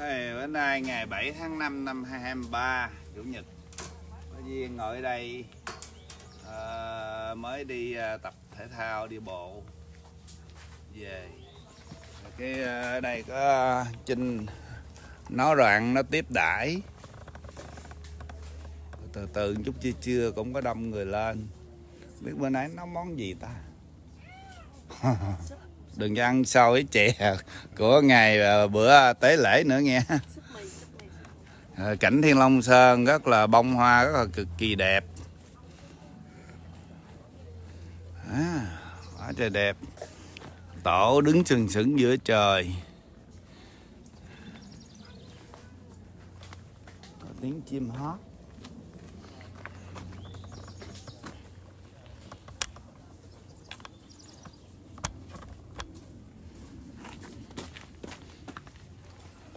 Hey, bữa nay ngày 7 tháng 5 năm 2023 Chủ nhật. Có duyên ngồi đây ờ, Mới đi ờ, tập thể thao đi bộ. Về. Cái ờ, đây có ờ, Trinh Nó đoạn nó tiếp đãi. Từ từ chút chưa chưa cũng có đông người lên. Biết bữa nay nấu món gì ta? Đừng cho ăn xôi chè của ngày ờ, bữa tế lễ nữa nghe. Ờ, cảnh Thiên Long Sơn rất là bông hoa rất là cực kỳ đẹp. À, quá trời đẹp. Tổ đứng sừng sững giữa trời. Có tiếng chim hót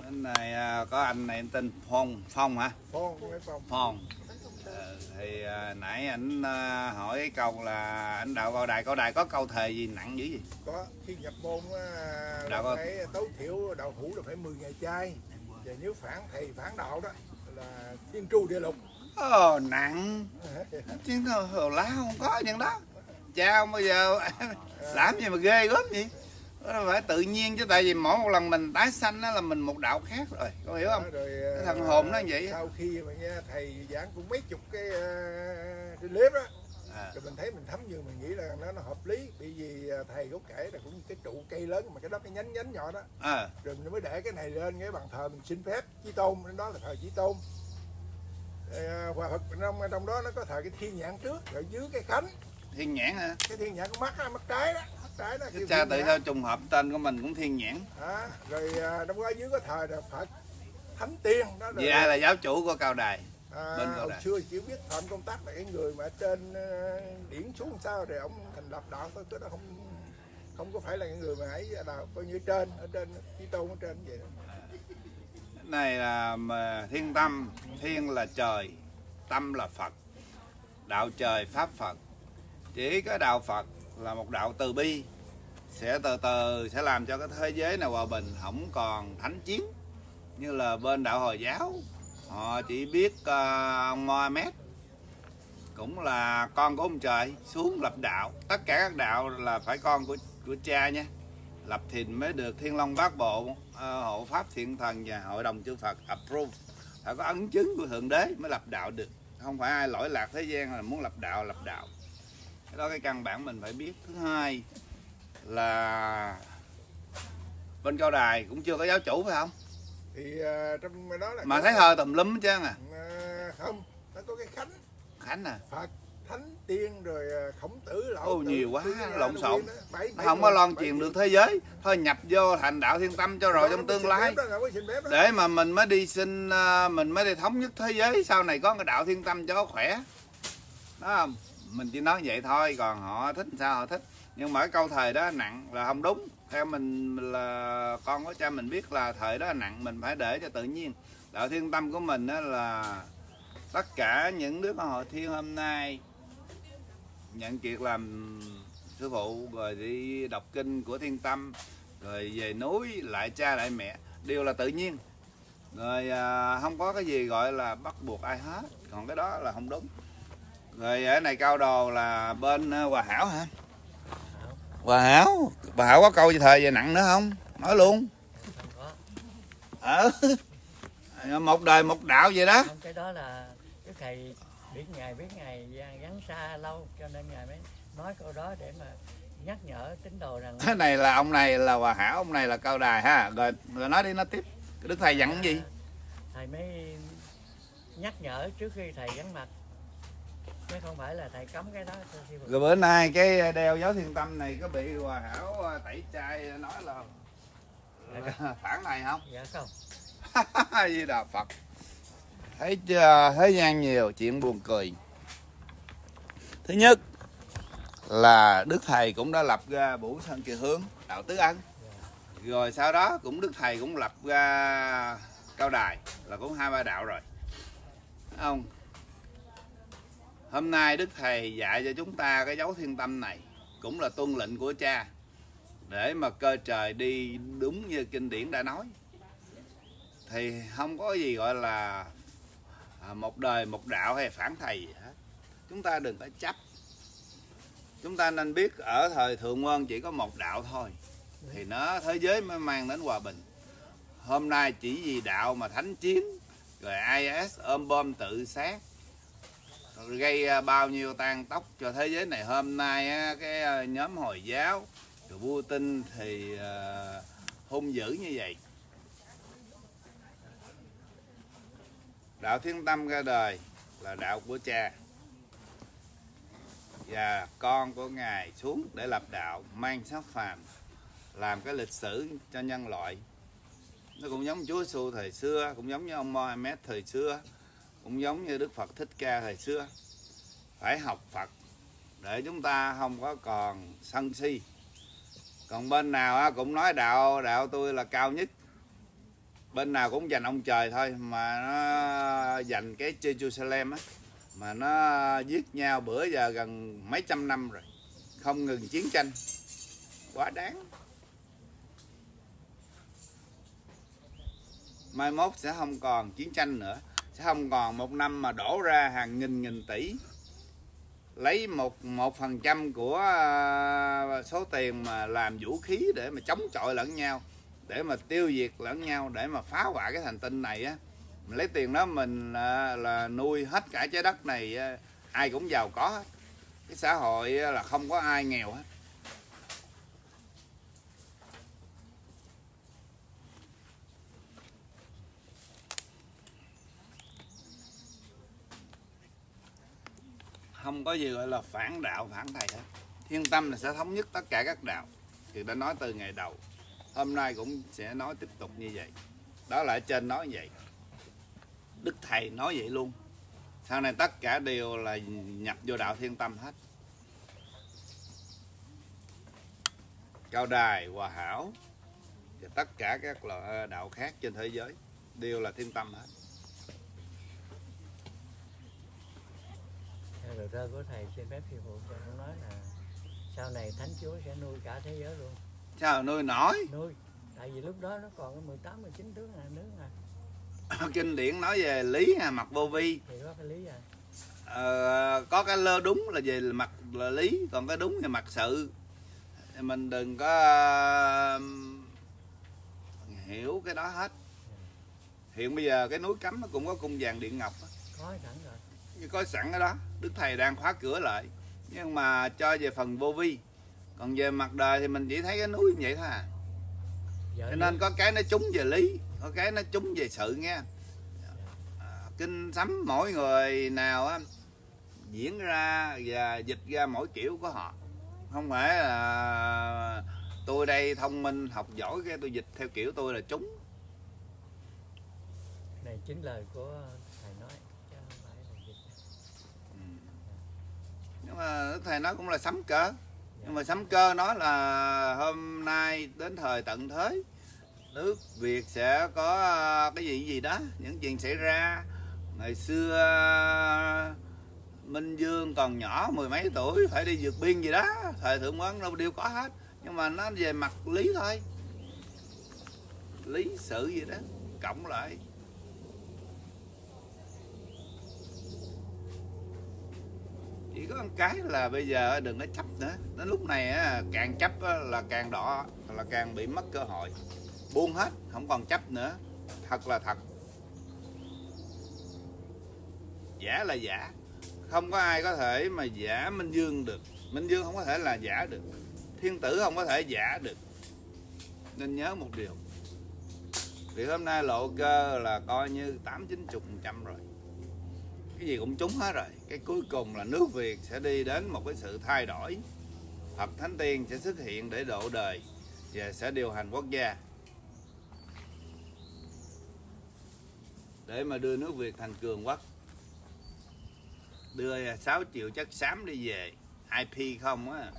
bên này à, có anh này anh tên Phong Phong hả? Phong phong. Phong. Ờ, thì à, nãy ảnh à, hỏi cái câu là anh đạo cao đài cao đài có câu thề gì nặng dữ gì có khi nhập môn Đạo có- phải tối thiểu đạo thủ là phải 10 ngày chay. Và nếu phản thầy phản đạo đó là thiên tru địa lục. Ồ nặng. Chứ hồ lá không có những đó. Cha không bao giờ làm gì mà ghê gớm gì nó phải tự nhiên chứ tại vì mỗi một lần mình tái sanh đó là mình một đạo khác rồi. Có hiểu không? Rồi Cái thằng hồn nó vậy sau khi mà nghe thầy giảng cũng mấy chục cái uh, trên clip đó à, rồi mình thấy mình thấm như mình nghĩ là nó nó hợp lý. Bởi vì à, thầy có kể là cũng cái trụ cây lớn mà cái đó cái nhánh nhánh nhỏ đó. À, rồi mình mới để cái này lên cái bàn thờ mình xin phép chí tôn đến đó là thờ chí tôn. Ờ, hòa thực trong trong đó nó có thờ cái thiên nhãn trước rồi dưới cái khánh. Thiên nhãn hả? Cái thiên nhãn có mắt á, mắt trái đó trái đó chứ cha tự sao trùng hợp tên của mình cũng thiên nhãn. À, rồi à, trong đó dưới có thờ là phật thánh tiên đó là, vì ai là giáo chủ của cao đài à, bên Cao hồi Đài? xưa chỉ biết phạm công tác là cái người mà trên ờ, điển xuống sao rồi ông thành lập đạo thôi cái đó không không có phải là cái người mà ấy là coi như trên ở trên chí tôn ở trên vậy đó. này là mà thiên tâm thiên là trời tâm là phật đạo trời pháp phật. Chỉ có đạo phật là một đạo từ bi sẽ từ từ sẽ làm cho cái thế giới này hòa bình không còn thánh chiến như là bên đạo hồi giáo. Họ chỉ biết uh, ông Mohammed cũng là con của ông trời xuống lập đạo. Tất cả các đạo là phải con của của cha nha. Lập thìn mới được thiên long bát bộ uh, hộ pháp thiện thần và hội đồng chư phật approve. Phải có ấn chứng của thượng đế mới lập đạo được. Không phải ai lỗi lạc thế gian là muốn lập đạo lập đạo. Cái đó cái căn bản mình phải biết. Thứ hai là bên cao đài cũng chưa có giáo chủ phải không? Thì à, trong đó là mà thấy thờ tùm lum hết trơn à. À, không nó có cái khánh. Khánh à? Phật thánh tiên rồi à, khổng tử lão Ô, tử, nhiều quá, lộn xộn. Nó không có loan truyền được thế giới. Thôi nhập vô thành đạo thiên tâm cho rồi Đó, trong tương lai. đó, để mà mình mới đi xin mình mới đi thống nhất thế giới. Sau này có cái đạo thiên tâm cho khỏe. Đó không mình chỉ nói vậy thôi còn họ thích sao họ thích nhưng mà cái câu thời đó nặng là không đúng. Theo mình là con của cha mình biết là thời đó nặng mình phải để cho tự nhiên. Đạo thiên tâm của mình đó là tất cả những đứa con hội thiên hôm nay nhận kiệt làm sư phụ rồi đi đọc kinh của thiên tâm rồi về núi lại cha lại mẹ đều là tự nhiên. Rồi à, không có cái gì gọi là bắt buộc ai hết. Còn cái đó là không đúng. Rồi ở này cao đồ là bên à, hòa hảo hả hòa hảo hòa hảo có câu gì thời về nặng nữa không? Nói luôn. Ờ một đời một đạo vậy đó. Không cái đó là cái thầy biết ngày biết ngày gắn xa lâu cho nên ngài mới nói câu đó để mà nhắc nhở tín đồ rằng cái này là ông này là hòa hảo ông này là cao đài ha. Rồi rồi nói đi nói tiếp. Đức thầy dặn cái gì? Thầy mới nhắc nhở trước khi thầy gắn mặt chứ không phải là thầy cấm cái đó rồi bữa nay cái đeo giáo thiên tâm này có bị hòa hảo à, tẩy chay nói là là phản này không? Dạ không. Di đà phật. Thấy chưa? Thế gian nhiều chuyện buồn cười. Thứ nhất là đức thầy cũng đã lập ra bủ sơn kỳ hướng đạo tứ ân. Rồi sau đó cũng đức thầy cũng lập ra cao đài là cũng hai ba đạo rồi. Thấy không hôm nay đức thầy dạy cho chúng ta cái dấu thiên tâm này, cũng là tuân lệnh của cha, để mà cơ trời đi đúng như kinh điển đã nói. Thì không có gì gọi là à, một đời, một đạo hay phản thầy gì hết. Chúng ta đừng có chấp. Chúng ta nên biết ở thời thượng quân chỉ có một đạo thôi, thì nó thế giới mới mang đến hòa bình. Hôm nay chỉ vì đạo mà thánh chiến, rồi IS ôm bom tự sát gây à, bao nhiêu tan tóc cho thế giới này. Hôm nay á, cái à, nhóm hồi giáo rồi Putin thì à, hung dữ như vậy. Đạo thiên tâm ra đời là đạo của cha và con của ngài xuống để lập đạo mang sắc phàm làm cái lịch sử cho nhân loại. Nó cũng giống Chúa xu thời xưa cũng giống như ông Mohammed thời xưa cũng giống như Đức Phật Thích Ca thời xưa. Phải học Phật, để chúng ta không có còn sân si. Còn bên nào cũng nói đạo đạo tôi là cao nhất. Bên nào cũng dành ông trời thôi, mà nó dành cái Jerusalem á, mà nó giết nhau bữa giờ gần mấy trăm năm rồi, không ngừng chiến tranh. Quá đáng. Mai mốt sẽ không còn chiến tranh nữa không còn một năm mà đổ ra hàng nghìn nghìn tỷ. Lấy một một phần trăm của à, số tiền mà làm vũ khí để mà chống chọi lẫn nhau để mà tiêu diệt lẫn nhau để mà phá hoại cái hành tinh này á. Mình lấy tiền đó mình là, là nuôi hết cả trái đất này à, ai cũng giàu có hết. Cái xã hội là không có ai nghèo hết. Không có gì gọi là phản đạo, phản thầy hết. Thiên tâm là sẽ thống nhất tất cả các đạo. Thì đã nói từ ngày đầu, hôm nay cũng sẽ nói tiếp tục như vậy. Đó là ở trên nói vậy. Đức thầy nói vậy luôn. Sau này tất cả đều là nhập vô đạo thiên tâm hết. Cao đài, hòa hảo và tất cả các loại đạo khác trên thế giới đều là thiên tâm hết. Lời thơ của thầy xin phép sư phụ cho con nói là sau này thánh chúa sẽ nuôi cả thế giới luôn. Sao nuôi nổi? Nuôi. Tại vì lúc đó nó còn có 18 19 tướng là nước à. Kinh điển nói về lý à, mặt vô vi. Thì có cái lý à. Ờ, có cái lơ đúng là về mặt là lý còn cái đúng về mặt sự. Thì mình đừng có ờ, hiểu cái đó hết. Hiện bây giờ cái núi cấm nó cũng có cung vàng điện ngọc có sẵn rồi. Có sẵn ở đó đức thầy đang khóa cửa lại. Nhưng mà cho về phần vô vi. Còn về mặt đời thì mình chỉ thấy cái núi như vậy thôi à. Vợ cho nên có cái nó trúng về lý có cái nó trúng về sự nghe. À, kinh sấm mỗi người nào á diễn ra và dịch ra mỗi kiểu của họ. Không phải là tôi đây thông minh học giỏi cái tôi dịch theo kiểu tôi là trúng. Này chính lời của thầy nói chứ không phải là dịch Ừ. nhưng mà Đức Ờ, thầy nói cũng là sấm cơ nhưng mà sấm cơ nó là hôm nay đến thời tận thế, nước Việt sẽ có ờ, cái gì gì đó, những chuyện xảy ra. Ngày xưa, Minh Dương còn nhỏ, mười mấy tuổi, phải đi vượt biên gì đó, thời thượng quán đâu đều có hết. Nhưng mà nó về mặt lý thôi, lý sự gì đó, cộng lại. Chỉ có một cái là bây giờ đừng có chấp nữa. Đến lúc này càng chấp là càng đỏ, là càng bị mất cơ hội. Buông hết, không còn chấp nữa. Thật là thật. Giả là giả. Không có ai có thể mà giả minh dương được. Minh dương không có thể là giả được. Thiên tử không có thể giả được. Nên nhớ một điều. Thì hôm nay lộ cơ là coi như tám chín chục phần trăm rồi cái gì cũng trúng hết rồi. Cái cuối cùng là nước việt sẽ đi đến một cái sự thay đổi. Phật thánh tiên sẽ xuất hiện để độ đời và sẽ điều hành quốc gia. Để mà đưa nước việt thành cường quốc đưa 6 triệu chất xám đi về. IP không á.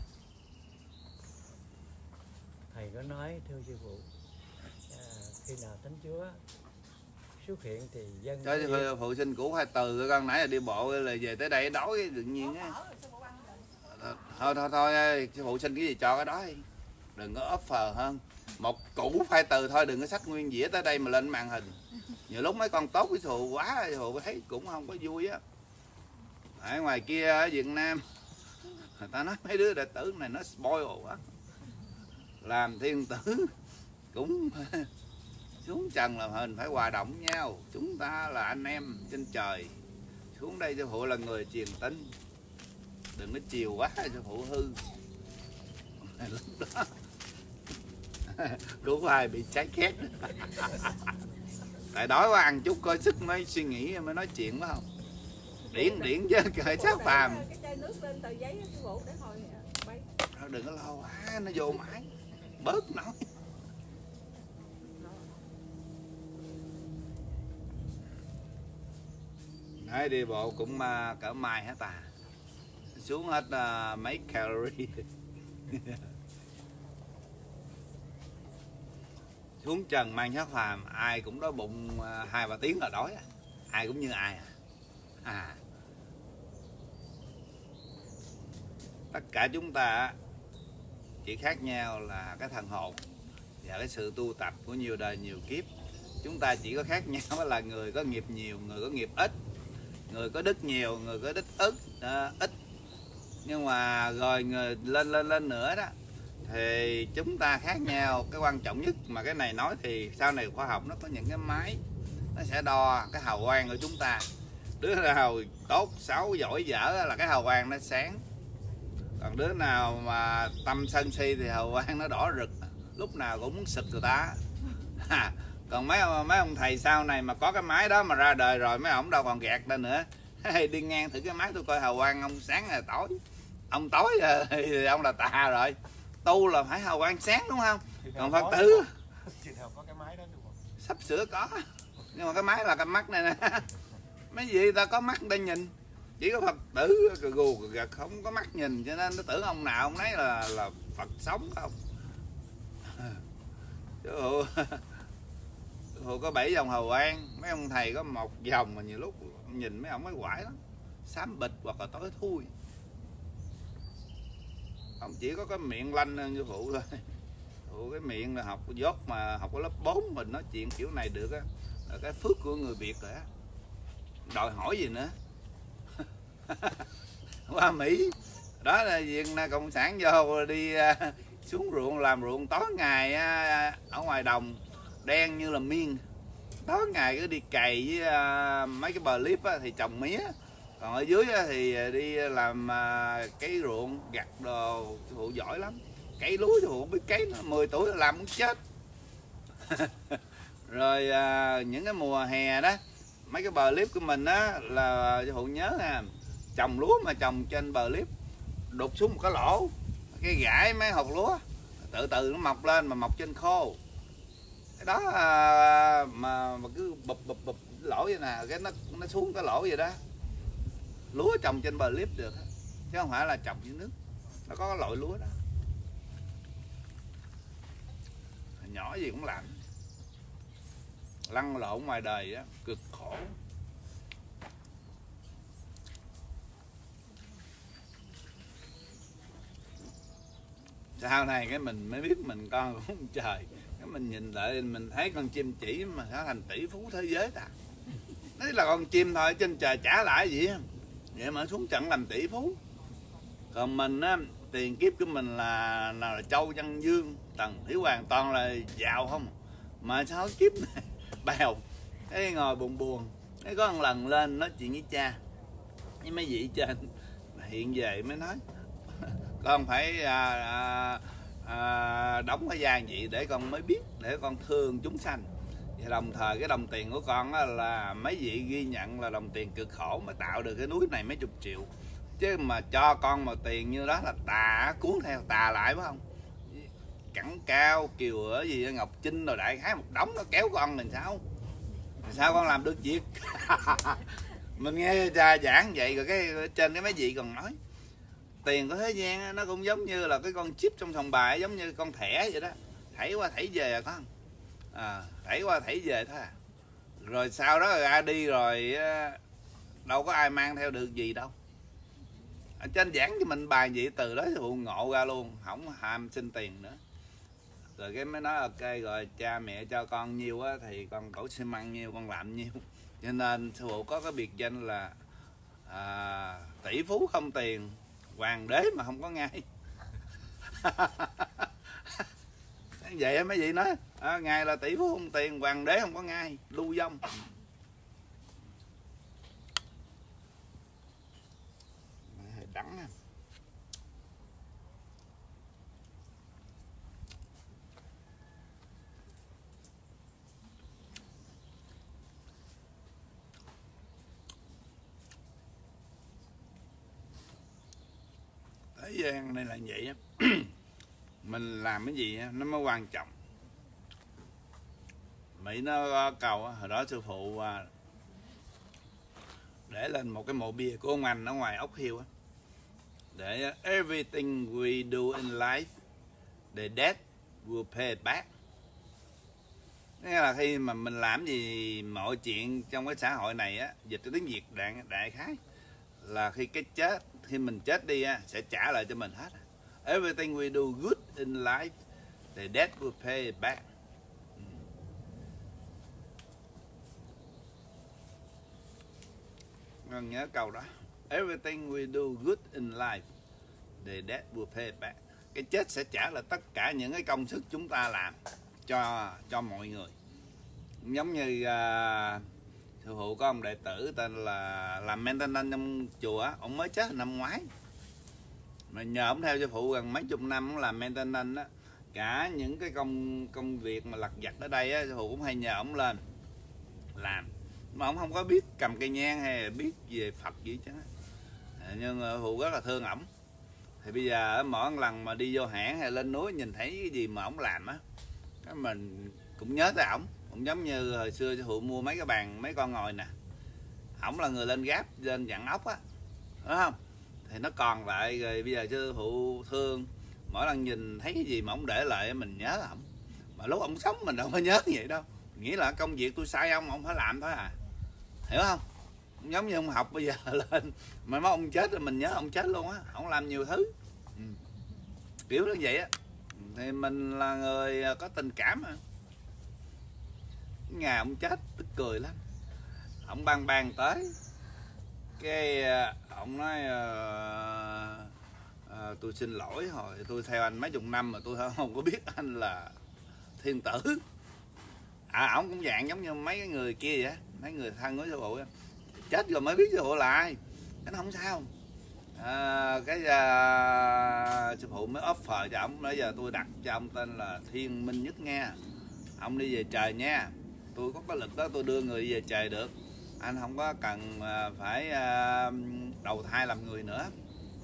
Thầy có nói thưa sư phụ à, khi nào thánh chúa xuất hiện thì dân có phụ, phụ sinh cũ hai từ con nãy là đi bộ là về tới đây đói tự nhiên á. Thôi thôi thôi sư phụ sinh cái gì cho cái đó đi. Đừng có offer hơn. Một củ phai từ thôi đừng có sách nguyên dĩa tới đây mà lên màn hình. Nhiều lúc mấy con tốt với thù quá thù thấy cũng không có vui á. Ở ngoài kia ở Việt Nam người ta nói mấy đứa đệ tử này nó spoil quá. Làm thiên tử cũng xuống trần làm hình phải hòa động nhau. Chúng ta là anh em trên trời. Xuống đây cho phụ là người truyền tin. Đừng có chiều quá cho phụ hư. Lúc đó đúng ai bị cháy khét. Tại đói quá ăn chút coi sức mới suy nghĩ mới nói chuyện phải không? Điển điển chứ cởi sát phàm. cái chai nước lên tờ giấy cái bộ để hồi bay. Thôi đừng có lo quá nó vô mãi bớt nói Đấy, đi bộ cũng uh, cỡ mai hết à. Xuống hết uh, mấy calorie. Xuống trần mang sát phàm ai cũng đói bụng uh, hai ba tiếng là đói à. ai cũng như ai à, à. tất cả chúng ta chỉ khác nhau là cái thần hồn và cái sự tu tập của nhiều đời nhiều kiếp. Chúng ta chỉ có khác nhau là người có nghiệp nhiều người có nghiệp ít người có đức nhiều người có đức ít à, ít. Nhưng mà rồi người lên lên lên nữa đó thì chúng ta khác nhau. Cái quan trọng nhất mà cái này nói thì sau này khoa học nó có những cái máy nó sẽ đo cái hào quang của chúng ta. Đứa nào tốt xấu giỏi dở là cái hào quang nó sáng. Còn đứa nào mà tâm sân si thì hào quang nó đỏ rực lúc nào cũng muốn sực người ta còn mấy mấy ông thầy sau này mà có cái máy đó mà ra đời rồi mấy ông đâu còn gạt lên nữa. Đi ngang thử cái máy tôi coi hào quang ông sáng là tối. Ông tối thì ông là tà rồi. Tu là phải hào quang sáng đúng không? Còn phật tử? sắp sửa có. Nhưng mà cái máy là cái mắt này nè. Mấy gì ta có mắt để nhìn. Chỉ có phật tử gù gật không có mắt nhìn. Cho nên nó tưởng ông nào ông nấy là là phật sống không? Chứ hồi có bảy dòng hầu an, mấy ông thầy có một dòng mà nhiều lúc nhìn mấy ông mới quải lắm. Xám bịch hoặc là tối thui. Ông chỉ có cái miệng lanh hơn như phụ thôi. Phụ cái miệng là học dốt mà học ở lớp 4 mình nói chuyện kiểu này được á. Là cái phước của người việt rồi á. Đòi hỏi gì nữa? Qua mỹ. Đó là việc cộng sản vô đi à, xuống ruộng, làm ruộng tối ngày à, ở ngoài đồng đen như là miên. Tối ngày cứ đi cày với uh, mấy cái bờ clip á, thì trồng mía. Còn ở dưới á, thì đi làm à, uh, cái ruộng gặt đồ phụ giỏi lắm. Cấy lúa thì phụ biết cấy nó 10 tuổi làm muốn chết. Rồi uh, những cái mùa hè đó mấy cái bờ clip của mình á là phụ nhớ nè trồng lúa mà trồng trên bờ clip đục xuống một cái lỗ cái gãi mấy hột lúa từ từ nó mọc lên mà mọc trên khô đó à, mà, mà cứ bụp bụp bụp lỗ vậy nè cái nó nó xuống cái lỗ vậy đó. Lúa trồng trên bờ clip được chứ không phải là trồng dưới nước. Nó có cái loại lúa đó. Nhỏ gì cũng lạnh lăn lộn ngoài đời á cực khổ. Sau này cái mình mới biết mình con của ông trời mình nhìn lại mình thấy con chim chỉ mà trở thành tỷ phú thế giới ta. Đấy là con chim thôi trên trời trả lại gì vậy mà xuống trận làm tỷ phú. Còn mình á tiền kiếp của mình là nào là châu văn dương tần hiếu hoàng toàn là giàu không? Mà sao kiếp này bèo cái ngồi buồn buồn. Cái có một lần lên nói chuyện với cha. Với mấy vị trên hiện về mới nói. Con phải à, à, à, đóng cái gian vậy để con mới biết để con thương chúng sanh. Và đồng thời cái đồng tiền của con á, là mấy vị ghi nhận là đồng tiền cực khổ mà tạo được cái núi này mấy chục triệu. Chứ mà cho con mà tiền như đó là tà cuốn theo tà lại phải không? Cẳng cao kiều ở gì ngọc trinh rồi đại khái một đống nó kéo con mình sao? Thì sao con làm được việc? Mình nghe cha giảng vậy rồi cái trên cái mấy vị còn nói tiền của thế gian nó cũng giống như là cái con chip trong sòng bài giống như con thẻ vậy đó. Thảy qua thảy về à con à, thảy qua thảy về thôi à. rồi sau đó ra đi rồi đâu có ai mang theo được gì đâu. Ở trên giảng cho mình bài vậy từ đó thì ngộ ra luôn không ham xin tiền nữa. Rồi cái mới nói ok rồi cha mẹ cho con nhiêu á thì con đổ xi măng nhiêu con làm nhiêu cho nên sư phụ có cái biệt danh là à, tỷ phú không tiền hoàng đế mà không có ngay. Vậy mấy vị nói à, ngài là tỷ phú không tiền hoàng đế không có ngay lưu vong. Đắng ha. Thế gian này là vậy á. Mình làm cái gì á, nó mới quan trọng. Mỹ nó cầu hồi đó sư phụ à, để lên một cái mộ bia của ông anh ở ngoài ốc hiêu á. Để everything we do in life the death will pay back. Nghĩa là khi mà mình làm gì mọi chuyện trong cái xã hội này á dịch cái tiếng việt đại, đại khái là khi cái chết khi mình chết đi á sẽ trả lại cho mình hết. Everything we do good in life the death will pay it back ừ. Ngân nhớ câu đó. Everything we do good in life the death will pay back. Cái chết sẽ trả lại tất cả những cái công sức chúng ta làm cho cho mọi người. Giống như uh, sư phụ có ông đệ tử tên là làm maintenance trong chùa á, ông mới chết năm ngoái. Mà nhờ ông theo sư phụ gần mấy chục năm ông làm maintenance á cả những cái công công việc mà lặt vặt ở đây á sư phụ cũng hay nhờ ông lên làm. Mà ông không có biết cầm cây nhang hay là biết về Phật gì chứ à, nhưng sư phụ rất là thương ổng. Thì bây giờ mỗi lần mà đi vô hãng hay lên núi nhìn thấy cái gì mà ổng làm á cái mình cũng nhớ tới ổng cũng giống như hồi xưa sư phụ mua mấy cái bàn, mấy con ngồi nè. Ổng là người lên gáp lên dặn ốc á. Đúng không? Thì nó còn lại, rồi bây giờ sư phụ thương. Mỗi lần nhìn thấy cái gì mà ông để lại, mình nhớ ổng. Mà lúc ông sống mình đâu có nhớ vậy đâu. Nghĩa là công việc tôi sai ông ông phải làm thôi à. Hiểu không? Giống như ông học bây giờ lên. Mà mấy ông chết rồi mình nhớ ông chết luôn á. Ông làm nhiều thứ. Ừ. kiểu như vậy á. Thì mình là người có tình cảm mà ngày ông chết tức cười lắm. Ông ban bang tới. Cái ờ, ông nói ờ, ờ, tôi xin lỗi hồi tôi theo anh mấy chục năm mà tôi không có biết anh là thiên tử. À ổng cũng dạng giống như mấy cái người kia vậy mấy người thân của sư phụ chết rồi mới biết sư phụ là ai. Cái nó không sao. À, cái à, sư phụ mới offer cho ông bây giờ tôi đặt cho ông tên là thiên minh nhất nghe ông đi về trời nha tôi có cái lực đó tôi đưa người về trời được. Anh không có cần à, phải à, đầu thai làm người nữa.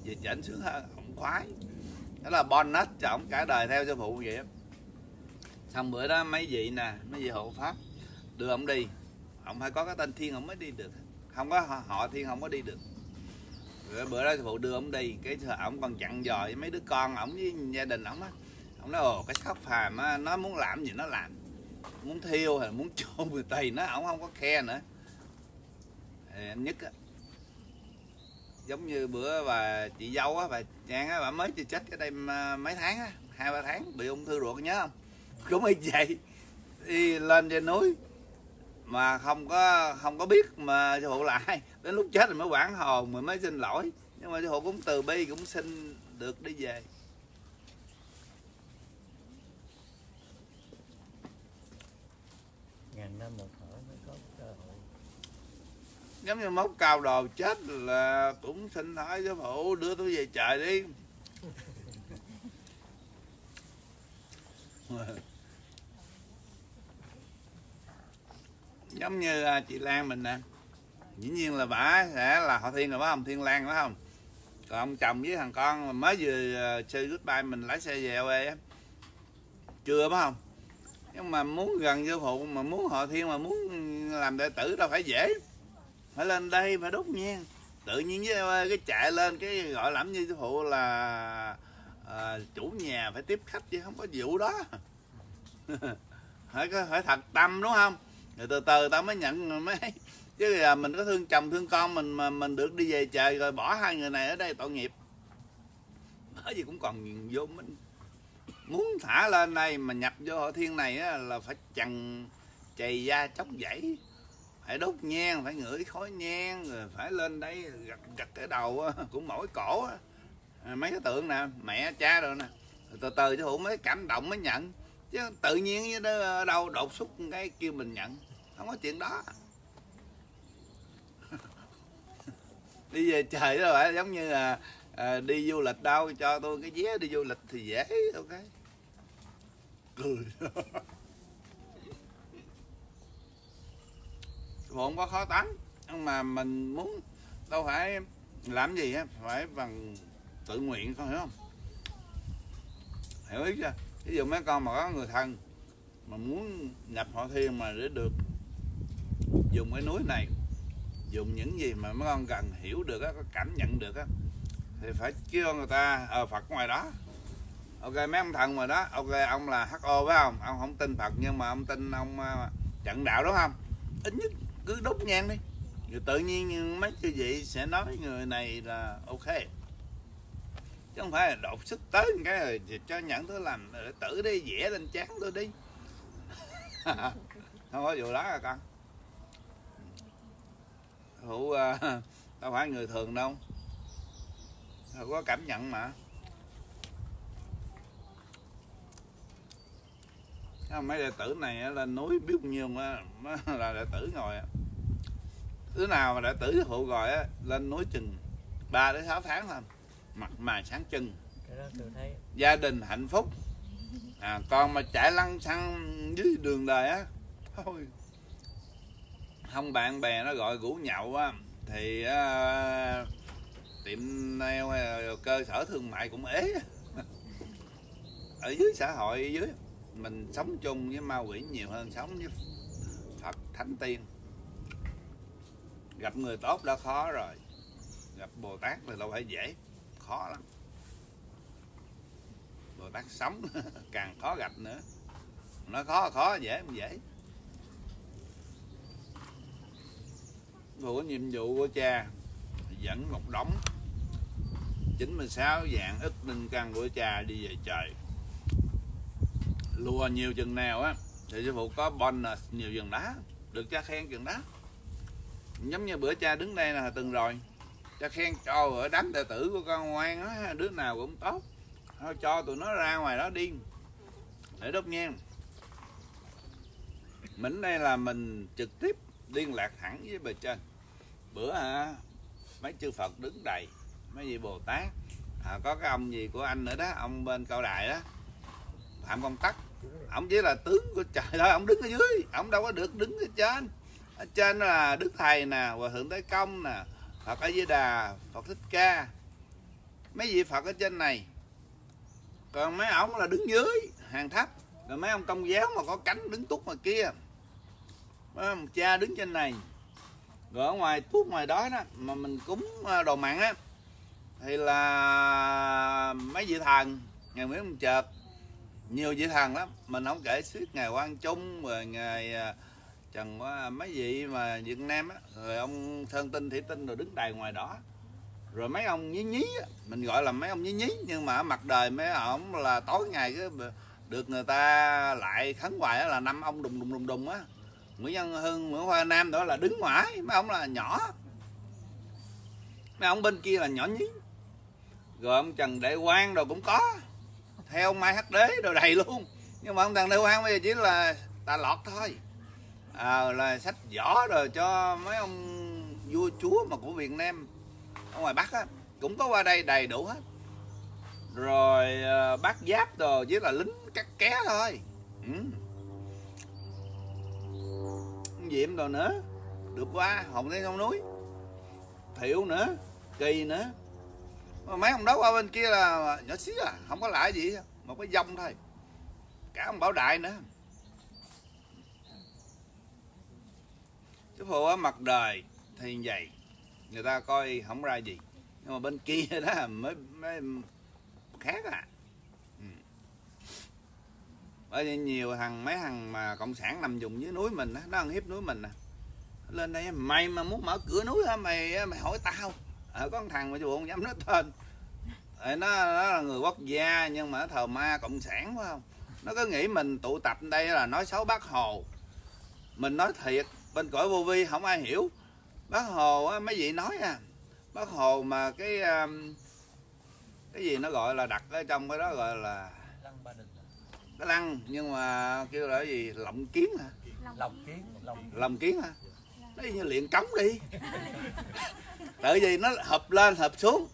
Về chỉnh sướng hơn ông khoái. Đó là bonus cho ông cả đời theo sư phụ vậy xong bữa đó mấy vị nè mấy vị hộ pháp đưa ông đi. Ông phải có cái tên thiên ông mới đi được. Không có họ, họ thiên không có đi được. Rồi bữa đó sư phụ đưa ông đi cái ông còn chặn dò với mấy đứa con ổng với gia đình ổng á. Ông nói ồ cái sóc phàm á nó muốn làm gì nó làm muốn thiêu hay muốn chôn người tây nó ổng không có khe nữa. Anh nhất á, giống như bữa bà chị dâu á, bà trang á, bà mới chưa chết cái đây à, mấy tháng á, hai, ba tháng, bị ung thư ruột nhớ không? Cũng y vậy. Đi lên trên núi mà không có không có biết mà sư phụ là ai. Đến lúc chết rồi mới quản hồn rồi mới xin lỗi. Nhưng mà sư phụ cũng từ bi, cũng xin được đi về. Ngàn năm một thở mới có cơ hội. Giống như móc cao đồ chết là cũng xin hỏi giáo phụ đưa tôi về trời đi. Giống như à, chị Lan mình nè. Dĩ nhiên là bả sẽ là họ thiên rồi phải không thiên lan phải không còn ông chồng với thằng con mới vừa à, chơi goodbye mình lái xe về quê á. Chưa phải không nhưng mà muốn gần sư phụ mà muốn họ thiên mà muốn làm đệ tử đâu phải dễ. Phải lên đây phải đốt nhang. Tự nhiên với ờ, cái chạy lên cái gọi làm như sư phụ là à, chủ nhà phải tiếp khách chứ không có vụ đó. Phải có phải thật tâm đúng không? Rồi từ từ tao mới nhận mới chứ là mình có thương chồng thương con mình mà mình được đi về trời rồi bỏ hai người này ở đây tội nghiệp. Bởi vì cũng còn vô minh muốn thả lên đây mà nhập vô hội thiên này á, là phải chằn chày da chóc dãy. Phải đốt nhang phải ngửi khói nhang rồi phải lên đây gật gật cái đầu á, của mỗi cổ á. À, mấy cái tượng nè mẹ cha rồi nè. Từ từ chứ hữu mới cảm động mới nhận. Chứ tự nhiên như đó đâu đột xuất cái kêu mình nhận. Không có chuyện đó. Đi về trời đó phải giống như là à, đi du lịch đâu cho tôi cái vé đi du lịch thì dễ ok cười. Không có khó tánh nhưng mà mình muốn đâu phải làm gì á, phải bằng tự nguyện, con hiểu không? Hiểu ý chưa? Ví dụ mấy con mà có người thân mà muốn nhập họ thiên mà để được dùng cái núi này, dùng những gì mà mấy con cần hiểu được á, có cảm nhận được á, thì phải kêu người ta ờ, ở Phật ngoài đó ok mấy ông thần mà đó. Ok ông là ho phải không? Ông không tin Phật nhưng mà ông tin ông à, trận đạo đúng không? Ít nhất cứ đốt nhang đi. Rồi tự nhiên mấy chư vị sẽ nói người này là ok. Chứ không phải là đột sức tới cái rồi cho nhận thứ làm ờ, tử đi vẽ lên chán tôi đi. Không có vụ đó à con. Hữu uh, đâu phải người thường đâu. Không có cảm nhận mà. Mấy đệ tử này á, lên núi biết bao nhiêu mà, là đệ tử ngồi á. đứa nào mà đệ tử phụ gọi á, lên núi chừng 3 đến 6 tháng thôi mặt mày sáng thấy. Gia đình hạnh phúc. À, còn mà chạy lăn xăng dưới đường đời á thôi. Không bạn bè nó gọi rủ nhậu á thì à, tiệm nail là cơ sở thương mại cũng ế. Ở dưới xã hội dưới mình sống chung với ma quỷ nhiều hơn sống với Phật Thánh Tiên. Gặp người tốt đã khó rồi. Gặp Bồ Tát là đâu phải dễ, khó lắm. Bồ Tát sống càng khó gặp nữa. Nó khó khó, dễ không dễ? Của nhiệm vụ của cha, dẫn một đống. 96 dạng ức linh căn của cha đi về trời lùa nhiều chừng nào á thì sư phụ có bonus nhiều chừng đó được cha khen chừng đó. Giống như bữa cha đứng đây là từng rồi cha khen cho ở đám đệ tử của con ngoan á đứa nào cũng tốt. Thôi cho tụi nó ra ngoài đó đi để đốt nhang. Mình đây là mình trực tiếp liên lạc thẳng với bề trên. Bữa à, mấy chư Phật đứng đầy mấy vị Bồ Tát à, có cái ông gì của anh nữa đó ông bên cao đài đó Phạm Công Tắc ông chỉ là tướng của trời thôi, ông đứng ở dưới. Ông đâu có được đứng ở trên. Ở trên là Đức Thầy nè, Hòa Thượng Tế Công nè, Phật A Di Đà, Phật Thích Ca. Mấy vị Phật ở trên này. Còn mấy ông là đứng dưới, hàng thấp. Rồi mấy ông công giáo mà có cánh đứng túc ngoài kia. Mấy ông cha đứng trên này. Rồi ở ngoài thuốc ngoài đó đó, mà mình cúng à, đồ mặn á, thì là mấy vị thần, ngày Nguyễn ông Chợt nhiều vị thần lắm mình không kể suốt ngày Quang Trung rồi ngày à, Trần mấy vị mà Việt Nam á rồi ông Sơn Tinh Thủy Tinh rồi đứng đài ngoài đó. Rồi mấy ông nhí nhí á, mình gọi là mấy ông nhí nhí nhưng mà mặt đời mấy ông là tối ngày cái được người ta lại khấn hoài là năm ông đùng đùng đùng đùng á. Nguyễn Văn Hưng, Nguyễn Hoa Nam đó là đứng ngoài mấy ông là nhỏ. Mấy ông bên kia là nhỏ nhí. Rồi ông Trần Đại Quang rồi cũng có theo ông Mai Hắc Đế rồi đầy luôn. Nhưng mà ông thằng Đại Quang bây giờ chỉ là tà lọt thôi. À, là sách võ rồi cho mấy ông vua chúa mà của Việt Nam ở ngoài Bắc á cũng có qua đây đầy đủ hết. Rồi à, uh, bác giáp rồi chỉ là lính cắt ké thôi. Ừ. diệm rồi nữa? Được qua hồng lên sông núi. Thiệu nữa kỳ nữa. Ờ, mấy ông đó qua bên kia là nhỏ xíu à không có lại gì một cái dông thôi. Cả ông bảo đại nữa. Chú phụ ở mặt đời thì vậy người ta coi không ra gì nhưng mà bên kia đó mới, mới khác à. Ừ. bởi vì nhiều thằng mấy thằng mà cộng sản nằm dùng dưới núi mình đó, nó ăn hiếp núi mình à. nè lên đây mày mà muốn mở cửa núi hả? Mày mày hỏi tao à, có một thằng mà chú không dám nói tên. Nó nó là người quốc gia nhưng mà nó thờ ma cộng sản phải không? Nó cứ nghĩ mình tụ tập đây là nói xấu bác hồ. Mình nói thiệt bên cõi vô vi không ai hiểu. Bác hồ á, mấy vị nói à. Bác hồ mà cái um, cái gì nó gọi là đặt ở trong cái đó gọi là lăng ba đình cái lăng nhưng mà kêu là cái gì? Lộng kiến hả? Lòng kiến lòng kiến hả? Nó như luyện cống đi tại vì nó hợp lên hợp xuống.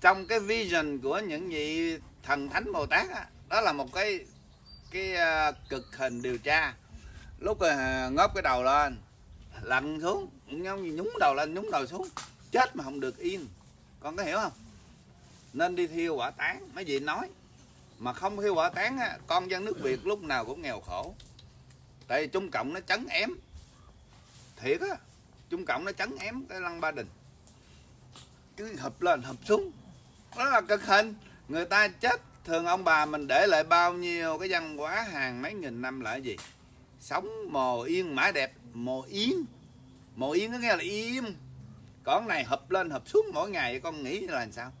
Trong cái vision của những vị thần thánh bồ tát đó, đó là một cái cái à, cực hình điều tra. Lúc ngóp cái đầu lên lặn xuống nhúng đầu lên nhúng đầu xuống chết mà không được yên. Con có hiểu không? Nên đi thiêu quả tán mấy vị nói. Mà không thiêu quả tán á, con dân nước việt lúc nào cũng nghèo khổ. Tại vì trung cộng nó chấn ém. Thiệt á trung cộng nó chấn ém cái lăng ba đình. Cứ hợp lên hợp xuống. Đó là cực hình. Người ta chết thường ông bà mình để lại bao nhiêu cái văn hóa hàng mấy nghìn năm là gì? Sống mồ yên mã đẹp mồ yên. Mồ yên có nghĩa là im. Còn này hợp lên hợp xuống mỗi ngày con nghĩ là làm sao?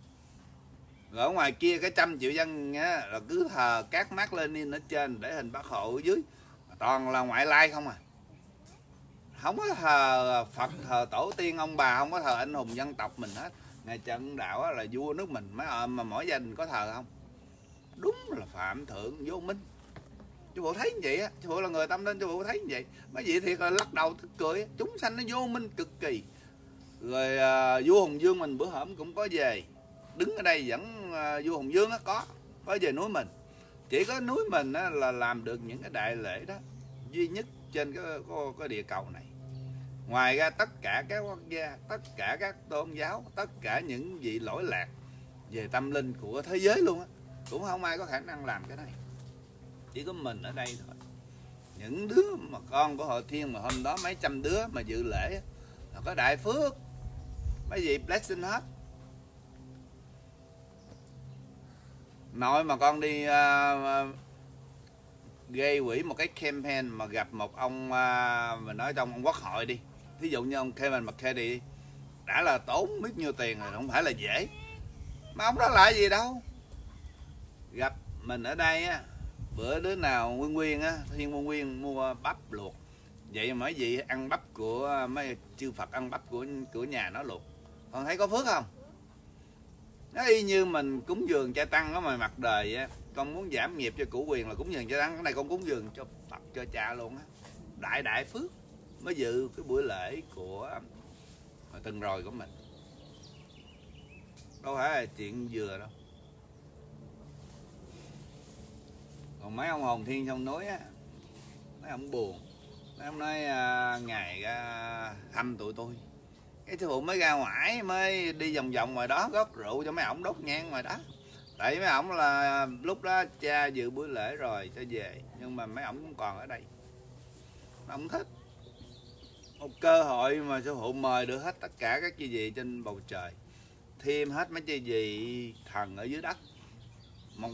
Rồi ở ngoài kia cái trăm triệu dân á, là cứ thờ các mác lên ở trên để hình bác hộ ở dưới. Toàn là ngoại lai không à không có thờ Phật thờ tổ tiên ông bà không có thờ anh hùng dân tộc mình hết. Ngày trận đạo là vua nước mình mấy ờ, mà mỗi gia đình có thờ không? Đúng là phạm thượng vô minh. Chú bộ thấy như vậy á chú bộ là người tâm linh chú bộ thấy như vậy. Mấy vị thiệt là lắc đầu tức cười chúng sanh nó vô minh cực kỳ. Rồi à, vua hùng dương mình bữa hổm cũng có về. Đứng ở đây vẫn à, vua hùng dương á có có về núi mình. Chỉ có núi mình á, là làm được những cái đại lễ đó duy nhất trên cái, cái, cái địa cầu này ngoài ra tất cả các quốc gia tất cả các tôn giáo tất cả những vị lỗi lạc về tâm linh của thế giới luôn á cũng không ai có khả năng làm cái này. Chỉ có mình ở đây thôi. Những đứa mà con của hội thiên mà hôm đó mấy trăm đứa mà dự lễ là có đại phước. Mấy vị blessing hết. Nội mà con đi uh, gây quỹ một cái campaign mà gặp một ông à, uh, mình nói trong ông quốc hội đi thí dụ như ông Kevin McCarthy đi đã là tốn biết nhiêu tiền rồi, không phải là dễ. Mà ông đó lại gì đâu? Gặp mình ở đây á, bữa đứa nào nguyên nguyên á, thiên nguyên nguyên mua bắp luộc. Vậy mà mấy vị ăn bắp của, mấy chư phật ăn bắp của của nhà nó luộc. Còn thấy có phước không? Nó y như mình cúng dường cha tăng đó mà mặt đời á, con muốn giảm nghiệp cho củ quyền là cúng dường cha tăng. Cái này con cúng dường cho phật, cho cha luôn á. Đại đại phước mới dự cái buổi lễ của hồi tuần rồi của mình. Đâu phải là chuyện vừa đâu. Còn mấy ông hồn thiên trong núi á mấy ông buồn. Mấy ông nói à, ngày ra à, thăm tụi tôi. Cái sư phụ mới ra ngoài mới đi vòng vòng ngoài đó góp rượu cho mấy ổng đốt nhang ngoài đó. Tại mấy ổng là lúc đó cha dự buổi lễ rồi cho về nhưng mà mấy ổng cũng còn ở đây. Ổng thích một cơ hội mà sư phụ mời được hết tất cả các chi vị trên bầu trời. Thêm hết mấy chi vị thần ở dưới đất. Một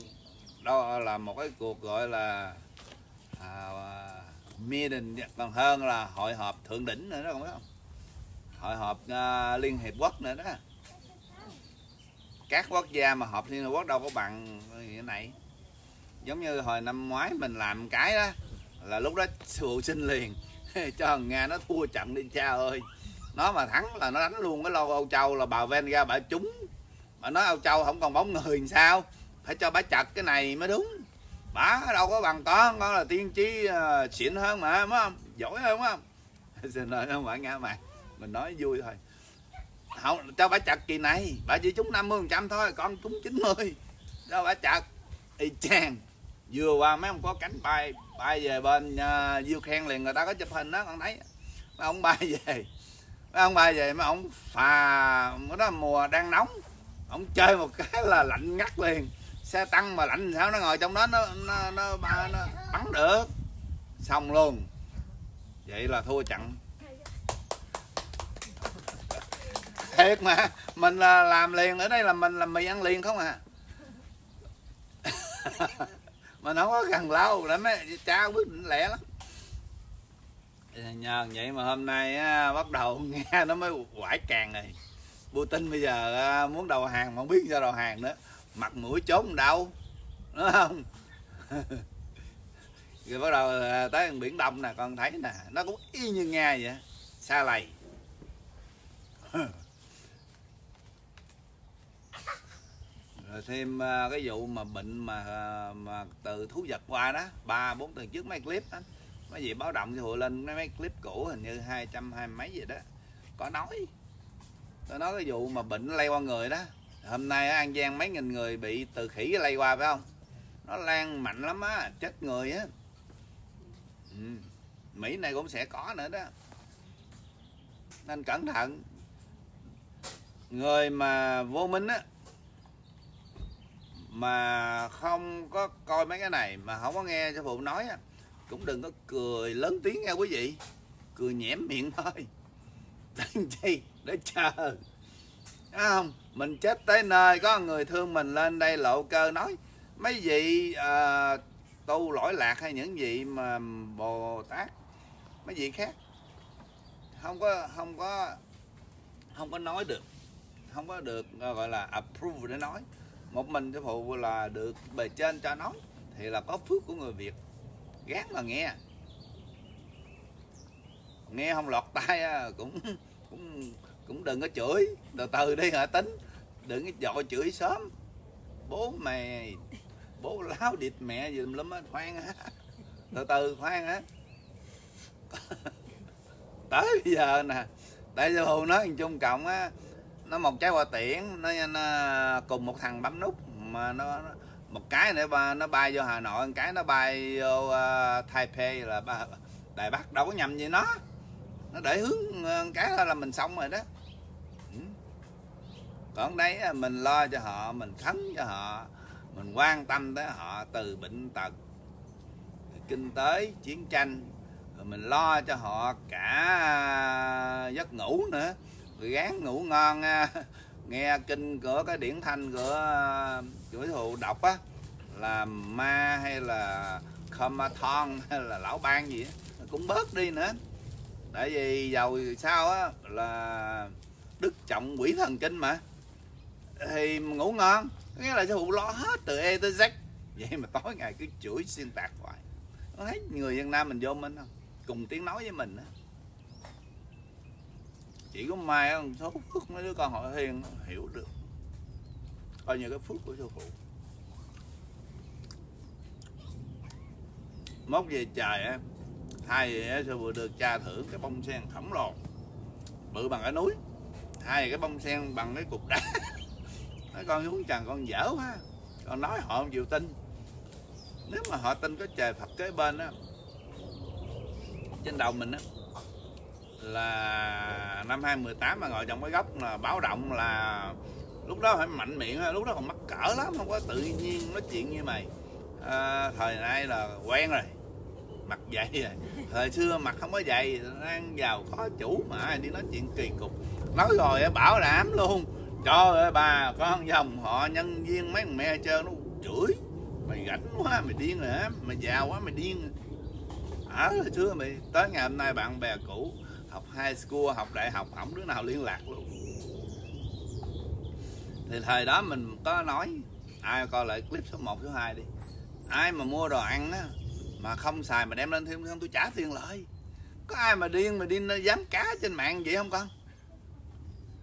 đó là một cái cuộc gọi là à, meeting còn hơn là hội họp thượng đỉnh nữa đó không biết không? Hội họp uh, liên hiệp quốc nữa đó. Các quốc gia mà họp liên hiệp quốc đâu có bằng như này. Giống như hồi năm ngoái mình làm cái đó là lúc đó sư phụ xin liền. cho thằng nga nó thua trận đi cha ơi. Nó mà thắng là nó đánh luôn cái lô Âu Châu là bà ven ra bà trúng. Mà nói Âu Châu không còn bóng người làm sao. Phải cho bà chặt cái này mới đúng. Bà đâu có bằng con con là tiên tri uh, xịn hơn mà đúng không? Giỏi hơn đúng không? Xin lỗi không phải nghe mà. Mình nói vui thôi. Không cho bà chặt kỳ này. Bà chỉ trúng 50 phần trăm thôi con trúng 90 cho bà chặt. Y chang vừa qua mấy ông có cánh bay bay về bên uh, diêu khen liền người ta có chụp hình đó con thấy. Mấy ông bay về mấy ông bay về mấy ông phà đó mùa đang nóng. Ông chơi một cái là lạnh ngắt liền. Xe tăng mà lạnh sao nó ngồi trong đó nó nó nó, nó, nó bắn được. Xong luôn. Vậy là thua chặn thiệt mà mình là làm liền ở đây là mình làm mì ăn liền không à. mà nó có gần lâu lắm ấy, cha quyết định lẹ lắm. Nhờ vậy mà hôm nay á, bắt đầu nghe nó mới quải càng rồi Putin bây giờ á, muốn đầu hàng mà không biết sao đầu hàng nữa. Mặt mũi trốn đâu đúng không? Rồi bắt đầu à, tới biển đông nè con thấy nè nó cũng y như nga vậy xa lầy. rồi thêm à, cái vụ mà bệnh mà à, mà từ thú vật qua đó ba bốn tuần trước mấy clip đó mấy gì báo động thì hội lên mấy, mấy clip cũ hình như hai trăm hai mấy gì đó. Có nói. Tôi nói cái vụ mà bệnh lây qua người đó. Hôm nay ở an giang mấy nghìn người bị từ khỉ lây qua phải không? Nó lan mạnh lắm á chết người á. Ừ. mỹ này cũng sẽ có nữa đó. Nên cẩn thận. Người mà vô minh á mà không có coi mấy cái này mà không có nghe cho phụ nói á cũng đừng có cười lớn tiếng nghe quý vị. Cười nhẽm miệng thôi. Làm chi để chờ. Thấy không? Mình chết tới nơi có người thương mình lên đây lộ cơ nói mấy vị à, tu lỗi lạc hay những vị mà bồ tát mấy vị khác? Không có không có không có nói được. Không có được gọi là approve để nói một mình sư phụ là được bề trên cho nói thì là có phước của người việt. Gán là nghe. Nghe không lọt tai cũng cũng cũng đừng có chửi. Từ từ đi hả tính? Đừng có dội chửi sớm. Bố mày, bố láo địt mẹ gì lắm á, khoan á. Từ từ, khoan á. Tới bây giờ nè, tại sao phụ nói chung cộng á nó một trái hoa tiễn nó, nó cùng một thằng bấm nút mà nó, một cái nữa ba nó bay vô hà nội một cái nó bay vô uh, taipei là ba đài bắc đâu có nhầm gì nó. Nó để hướng à, cái là mình xong rồi đó. Ừ. còn đấy mình lo cho họ mình khấn cho họ mình quan tâm tới họ từ bệnh tật kinh tế chiến tranh. Rồi mình lo cho họ cả à, giấc ngủ nữa gán ngủ ngon nghe kinh của cái điển thanh của à, chuỗi thụ đọc á, là ma hay là Khamathon hay là lão ban gì á, cũng bớt đi nữa. Tại vì giàu sao á, là đức trọng quỷ thần kinh mà. Thì ngủ ngon nghĩa là sư phụ lo hết từ E tới Z. Vậy mà tối ngày cứ chửi xuyên tạc hoài. Thấy người dân Nam mình vô mình không? Cùng tiếng nói với mình á chỉ có mai á số phước mấy đứa con họ hiền hiểu được. Coi như cái phước của sư phụ. Mốt về trời á, hai về sư phụ được cha thưởng cái bông sen khổng lồ bự bằng cái núi, hai cái bông sen bằng cái cục đá. Nói con xuống trần con dở quá. Con nói họ không chịu tin. Nếu mà họ tin có trời phật kế bên á, trên đầu mình á là năm 2018 mà ngồi trong cái góc là báo động là lúc đó phải mạnh miệng lúc đó còn mắc cỡ lắm không có tự nhiên nói chuyện như mày. À, thời nay là quen rồi mặt dày rồi. Thời xưa mặt không có dày đang giàu có chủ mà ai đi nói chuyện kỳ cục. Nói rồi bảo đảm luôn trời ơi bà con dòng họ nhân viên mấy thằng mẹ chơi nó chửi mày rảnh quá mày điên rồi á mày giàu quá mày điên. Ở hồi xưa mày tới ngày hôm nay bạn bè cũ học high school học đại học không đứa nào liên lạc luôn. Thì thời đó mình có nói ai coi lại clip số 1, số 2 đi. Ai mà mua đồ ăn á mà không xài mà đem lên thêm không tôi trả tiền lại. Có ai mà điên mà đi dám cá trên mạng vậy không con?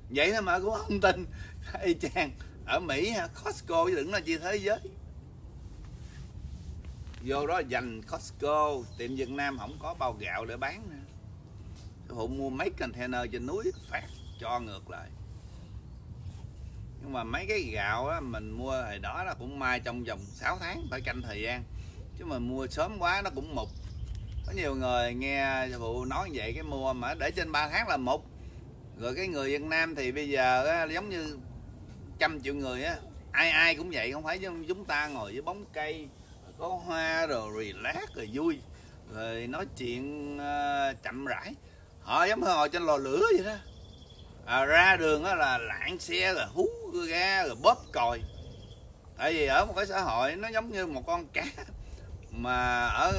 Vậy thôi mà cũng không tin. Y chang ở mỹ costco chứ đừng nói chi thế giới. Vô đó dành costco tiệm việt nam không có bao gạo để bán nữa hộ mua mấy container trên núi phát cho ngược lại. Nhưng mà mấy cái gạo á, mình mua hồi đó là cũng mai trong vòng 6 tháng phải canh thời gian. Chứ mà mua sớm quá nó cũng mục. Có nhiều người nghe phụ nói vậy cái mua mà để trên 3 tháng là mục. Rồi cái người Việt Nam thì bây giờ á, giống như trăm triệu người á ai ai cũng vậy không phải giống chúng ta ngồi với bóng cây có hoa rồi relax rồi vui. Rồi nói chuyện uh, chậm rãi họ giống như ngồi trên lò lửa vậy đó. À, ra đường đó là lạng xe rồi hú ga rồi bóp còi. Tại vì ở một cái xã hội nó giống như một con cá mà ở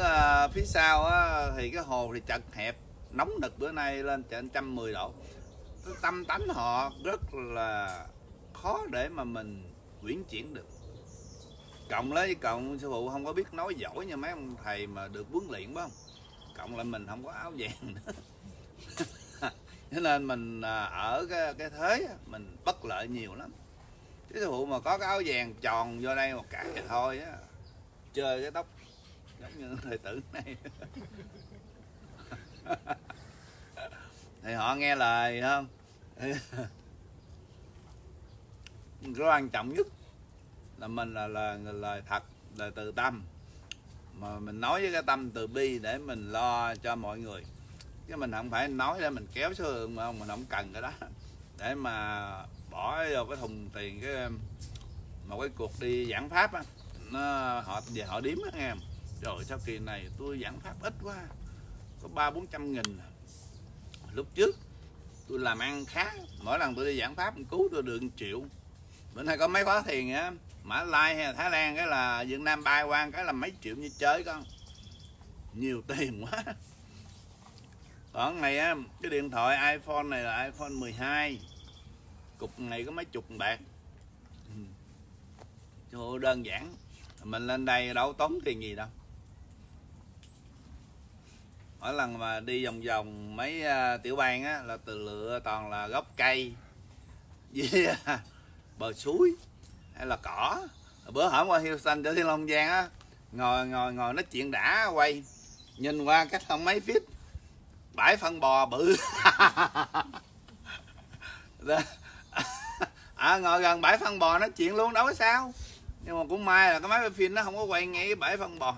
uh, phía sau á, thì cái hồ thì chật hẹp nóng nực bữa nay lên trên trăm mười độ. Cái tâm tánh họ rất là khó để mà mình quyển chuyển được. Cộng lấy cộng sư phụ không có biết nói giỏi như mấy ông thầy mà được huấn luyện phải không? Cộng lại mình không có áo vàng nữa cho nên mình à, ở cái, cái thế mình bất lợi nhiều lắm. Cái sư mà có cái áo vàng tròn vô đây một cái thì thôi á chơi cái tóc giống như thời tử này. Thì họ nghe lời không? Cái quan trọng nhất là mình là là lời thật lời từ tâm. Mà mình nói với cái tâm từ bi để mình lo cho mọi người chứ mình không phải nói để mình kéo số lượng mà không, mình không cần cái đó. Để mà bỏ vô cái thùng tiền cái một cái cuộc đi giảng pháp á, nó họ, về họ điếm á nghe rồi sau kỳ này, tôi giảng pháp ít quá, có ba bốn trăm nghìn. Lúc trước, tôi làm ăn khá, mỗi lần tôi đi giảng pháp cứu tôi được 1 triệu. Bữa nay có mấy khóa thiền á, Mã Lai hay là Thái Lan cái là Việt Nam bay qua cái là mấy triệu như chơi con. Nhiều tiền quá ở này á cái điện thoại iPhone này là iPhone 12 cục này có mấy chục bạc. Chỗ đơn giản. Mình lên đây đâu tốn tiền gì đâu. Mỗi lần mà đi vòng vòng mấy uh, tiểu bang á là từ lựa toàn là gốc cây với à, bờ suối hay là cỏ. Bữa hổm qua Houston cho Thiên Long Giang á ngồi ngồi ngồi nói chuyện đã quay. Nhìn qua cách không mấy feet bãi phân bò bự. À, ngồi gần bãi phân bò nói chuyện luôn đâu có sao. Nhưng mà cũng may là cái máy quay phim nó không có quay ngay cái bãi phân bò.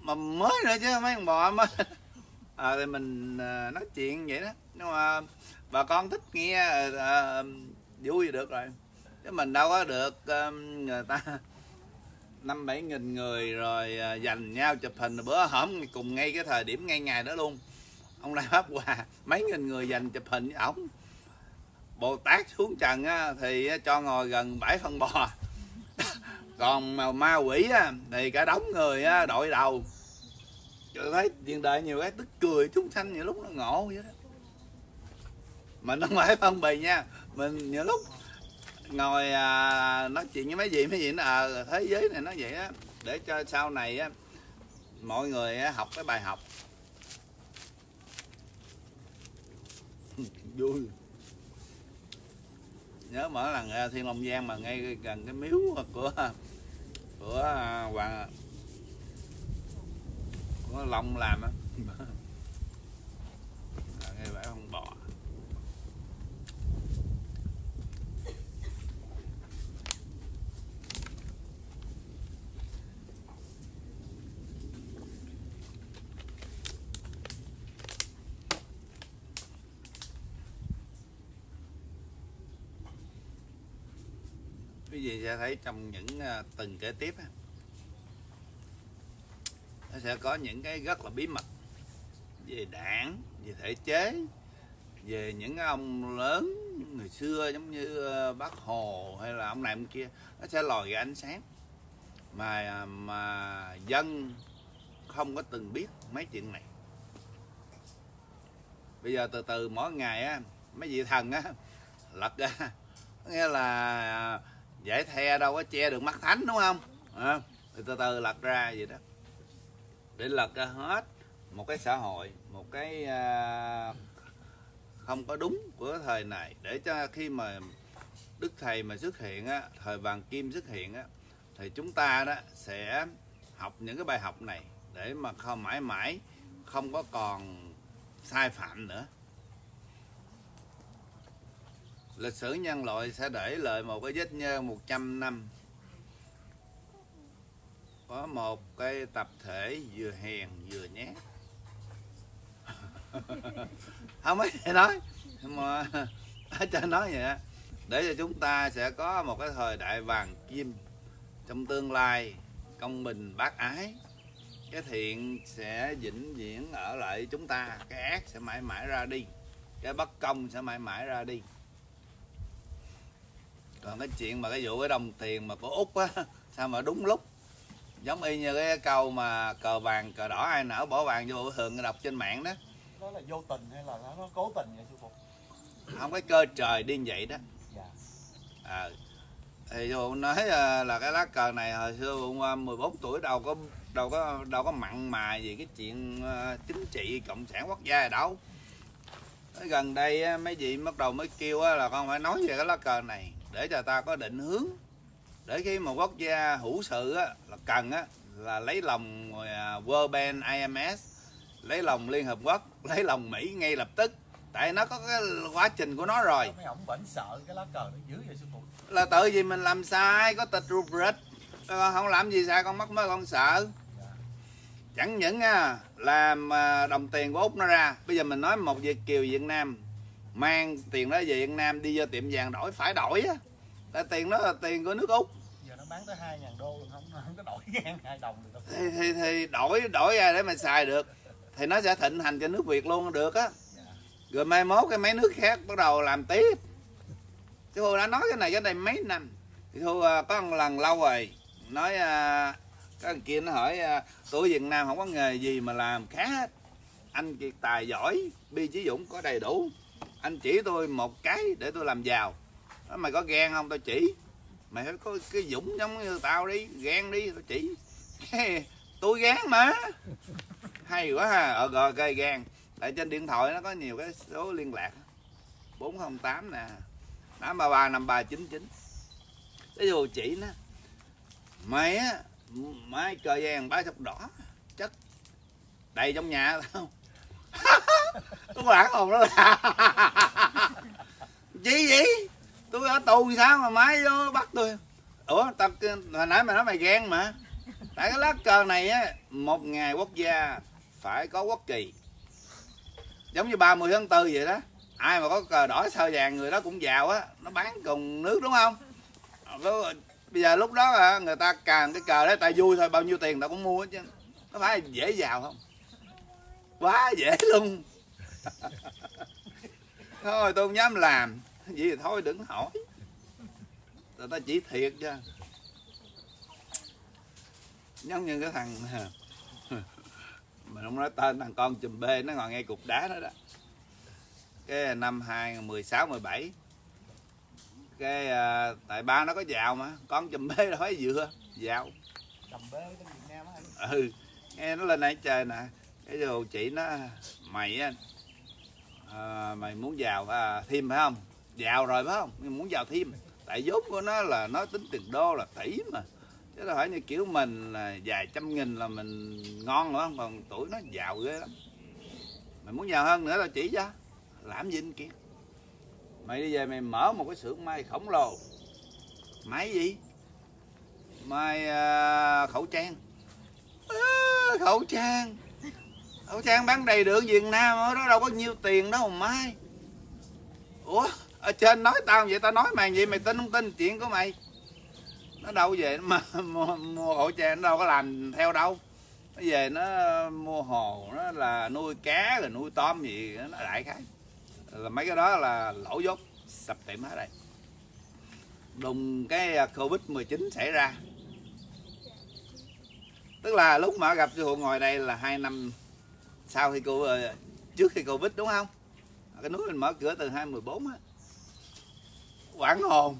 Mà mới nữa chứ mấy con bò mới. À, thì mình à, nói chuyện vậy đó. Nhưng mà bà con thích nghe à, à, vui được rồi. Chứ mình đâu có được à, người ta năm bảy nghìn người rồi à, dành nhau chụp hình bữa hổm cùng ngay cái thời điểm ngay ngày đó luôn ông Lai pháp hòa mấy nghìn người dành chụp hình với ổng. Bồ tát xuống trần á, thì cho ngồi gần bãi phân bò. Còn mà ma quỷ á, thì cả đống người á, đội đầu. Tôi thấy hiện đại nhiều cái tức cười chúng sanh nhiều lúc nó ngộ vậy đó. Mình không phải phân bì nha mình nhiều lúc ngồi à, nói chuyện với mấy gì mấy gì nó à, thế giới này nó vậy á. Để cho sau này á mọi người á, học cái bài học. Vui. Nhớ mỗi lần thiên long giang mà ngay gần cái miếu của của à, hoàng của long làm á. À, ngay bãi con bò quý vị sẽ thấy trong những à, từng kế tiếp nó sẽ có những cái rất là bí mật về đảng, về thể chế, về những ông lớn người xưa giống như ờ, bác hồ hay là ông này ông kia, nó sẽ lòi ra ánh sáng. Mà à, mà dân không có từng biết mấy chuyện này. Bây giờ từ từ mỗi ngày á, mấy vị thần á, lật ra nghĩa là à, dễ the đâu có che được mắt thánh đúng không? À, từ từ lật ra vậy đó. Để lật ra hết một cái xã hội một cái à, không có đúng của thời này. Để cho khi mà đức thầy mà xuất hiện á thời vàng kim xuất hiện á thì chúng ta đó sẽ học những cái bài học này để mà không mãi mãi không có còn sai phạm nữa lịch sử nhân loại sẽ để lại một cái vết nhơ 100 năm. Có một cái tập thể vừa hèn vừa nhát. Không ấy nói. Mà ở trên nói vậy để cho chúng ta sẽ có một cái thời đại vàng kim trong tương lai, công bình, bác ái. Cái thiện sẽ vĩnh viễn ở lại chúng ta, cái ác sẽ mãi mãi ra đi, cái bất công sẽ mãi mãi ra đi còn cái chuyện mà cái vụ cái đồng tiền mà của út á sao mà đúng lúc? Giống y như cái câu mà cờ vàng cờ đỏ ai nở bỏ vàng vô thường đọc trên mạng đó. Đó là vô tình hay là nó cố tình vậy sư phụ? Không có cơ trời đi như vậy đó. Dạ. à, thì dù nói à, là cái lá cờ này hồi xưa ông à, 14 tuổi đâu có đâu có đâu có mặn mà gì cái chuyện à, chính trị cộng sản quốc gia đâu. Tới gần đây mấy vị bắt đầu mới kêu là con phải nói về cái lá cờ này để cho ta có định hướng. Để khi một quốc gia hữu sự á, là cần á, là lấy lòng à, World Bank IMS lấy lòng Liên Hợp Quốc lấy lòng Mỹ ngay lập tức. Tại nó có cái quá trình của nó rồi. Mấy ông vẫn sợ cái lá cờ nó dữ vậy sư phụ. Là tự vì mình làm sai có tịch rubric con không làm gì sai con mắc mới con sợ. Chẳng những làm à, đồng tiền của úc nó ra. Bây giờ mình nói một việt kiều việt nam mang tiền đó về việt nam đi vô tiệm vàng đổi phải đổi á. Tại tiền đó là tiền của nước úc. Giờ nó bán tới hai ngàn đô không không có đổi ngang hai đồng được đâu. Thì, thì, thì đổi đổi ra để mình xài được. Thì nó sẽ thịnh hành cho nước việt luôn được á. Rồi mai mốt cái mấy nước khác bắt đầu làm tiếp. Chứ tôi đã nói cái này cái này mấy năm. Thì tôi à, có một lần lâu rồi nói à, có thằng kia nó hỏi à, tôi Việt Nam không có nghề gì mà làm khá hết anh kiệt tài giỏi bi chí dũng có đầy đủ anh chỉ tôi một cái để tôi làm giàu. Mày có ghen không? Tôi chỉ. Mày phải có cái dũng giống như tao đi. Ghen đi tôi chỉ. Tôi gán mà. Hay quá ha. Ờ rồi cây gan tại trên điện thoại nó có nhiều cái số liên lạc. 408 nè. 833 5399 cái dù chỉ nó. Mày á mai cờ vàng ba sọc đỏ. Chất đầy trong nhà tao tôi lãng hồn đó là chi vậy tôi ở tù sao mà máy vô bắt tôi? Ủa, tao hồi nãy mày nói mày ghen mà. Tại cái lá cờ này á, một ngày quốc gia phải có quốc kỳ. Giống như 30 tháng 4 vậy đó. Ai mà có cờ đỏ sao vàng người đó cũng giàu á. Nó bán cùng nước đúng không? Bây giờ lúc đó người ta càng cái cờ đấy ta vui thôi, bao nhiêu tiền tao cũng mua hết chứ. Có phải dễ giàu không? Quá dễ luôn. Thôi tôi không dám làm. Vậy thì thôi đừng hỏi. Người ta chỉ thiệt chứ. Giống như cái thằng mình không nói tên thằng con chùm bê nó ngồi ngay cục đá đó đó. Cái năm 2016 17 cái à, tại ba nó có giàu mà. Con chùm bê phải dựa giàu cầm bê bên Việt Nam á ừ nghe nó lên đây trời nè cái đồ chị nó mày á à, mày muốn giàu à, thêm phải không? Giàu rồi phải không? Nhưng muốn giàu thêm. Tại vốn của nó là nó tính tiền đô là tỷ mà. Chứ nó hỏi như kiểu mình là vài trăm nghìn là mình ngon nữa còn tuổi nó giàu ghê lắm. Mày muốn giàu hơn nữa là chỉ cho. Làm gì anh kia? Mày đi về mày mở một cái xưởng may khổng lồ. Máy gì? May à, khẩu trang. À, khẩu trang khẩu trang bán đầy đường Việt Nam ở đó đâu có nhiêu tiền đâu mà mai ủa ở trên nói tao vậy tao nói mày vậy mày tin không tin chuyện của mày? Nó đâu về mà mua, mua hộ trang nó đâu có làm theo đâu. Nó về nó mua hồ nó là nuôi cá rồi nuôi tôm gì nó đại khái. Là mấy cái đó là lỗ dốt sập tiệm hết đây đùng cái à, covid 19 xảy ra. Tức là lúc mà gặp sư phụ ngồi đây là hai năm sau khi cô ờ, trước khi covid đúng không? Cái núi mình mở cửa từ 2014 á. Quảng hồn.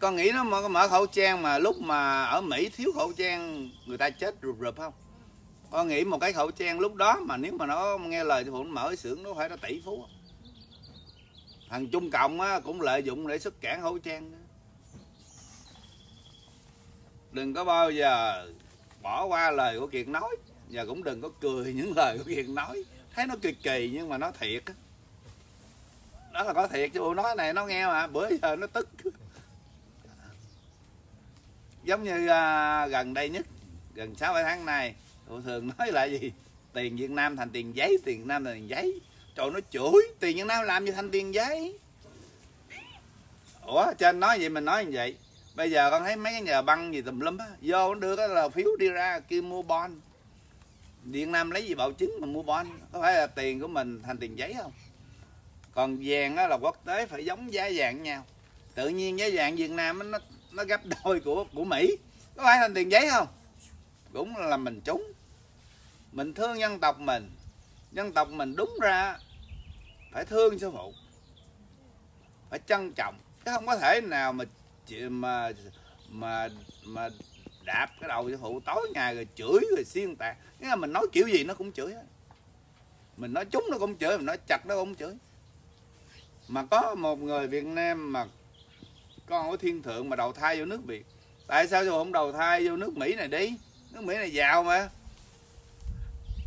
Con nghĩ nó mở, mở khẩu trang mà lúc mà ở Mỹ thiếu khẩu trang người ta chết rụp rụp không? Con nghĩ một cái khẩu trang lúc đó mà nếu mà nó nghe lời thì phụ nó mở cái xưởng nó phải nó tỷ phú thằng Trung Cộng á, cũng lợi dụng để xuất cản khẩu trang đó. đừng có bao giờ bỏ qua lời của Kiệt nói và cũng đừng có cười những lời của hiền nói. Thấy nó kỳ kỳ nhưng mà nó thiệt á. Đó là có thiệt chứ bộ nói này nó nghe mà bữa giờ nó tức. Giống như à, gần đây nhất gần sáu bảy tháng này bộ thường nói là gì? Tiền Việt Nam thành tiền giấy tiền Việt Nam thành tiền giấy. Trời nó chửi tiền Việt Nam làm gì thành tiền giấy? Ủa trên nói vậy mình nói như vậy. Bây giờ con thấy mấy cái nhà băng gì tùm lum á vô nó đưa cái là phiếu đi ra kêu mua bon Việt Nam lấy gì bảo chứng mà mua bond có phải là tiền của mình thành tiền giấy không? Còn vàng đó là quốc tế phải giống giá vàng nhau. Tự nhiên giá vàng Việt Nam nó nó gấp đôi của của Mỹ. Có phải thành tiền giấy không? Cũng là mình trúng. Mình thương dân tộc mình. Dân tộc mình đúng ra phải thương sư phụ. Phải trân trọng. Chứ không có thể nào mà mà mà mà đạp cái đầu sư phụ tối ngày rồi chửi rồi xuyên tạc nghĩa là mình nói kiểu gì nó cũng chửi hết. Mình nói trúng nó cũng chửi, mình nói chặt nó cũng chửi. Mà có một người Việt Nam mà con của thiên thượng mà đầu thai vô nước Việt. Tại sao tôi không đầu thai vô nước Mỹ này đi? Nước Mỹ này giàu mà.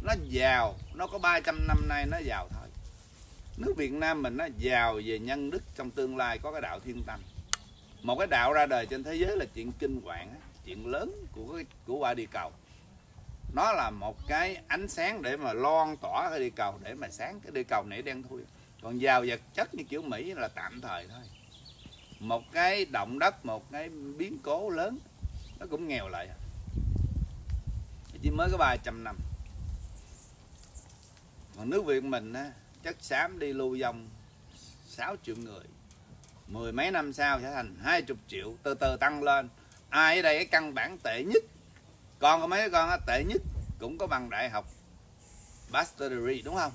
Nó giàu, nó có 300 năm nay nó giàu thôi. Nước Việt Nam mình nó giàu về nhân đức, trong tương lai có cái đạo thiên tâm. Một cái đạo ra đời trên thế giới là chuyện kinh hoàng chuyện lớn của của quả địa cầu nó là một cái ánh sáng để mà loan tỏa cái địa cầu để mà sáng cái địa cầu này đen thui. Còn giàu vật chất như kiểu Mỹ là tạm thời thôi. Một cái động đất một cái biến cố lớn nó cũng nghèo lại. Chỉ mới có 300 năm. Còn nước Việt mình á, chất xám đi lưu vong 6 triệu người. Mười mấy năm sau sẽ thành 20 triệu từ từ tăng lên. Ai ở đây cái căn bản tệ nhất con có mấy con á, tệ nhất cũng có bằng đại học bachelor degree đúng không?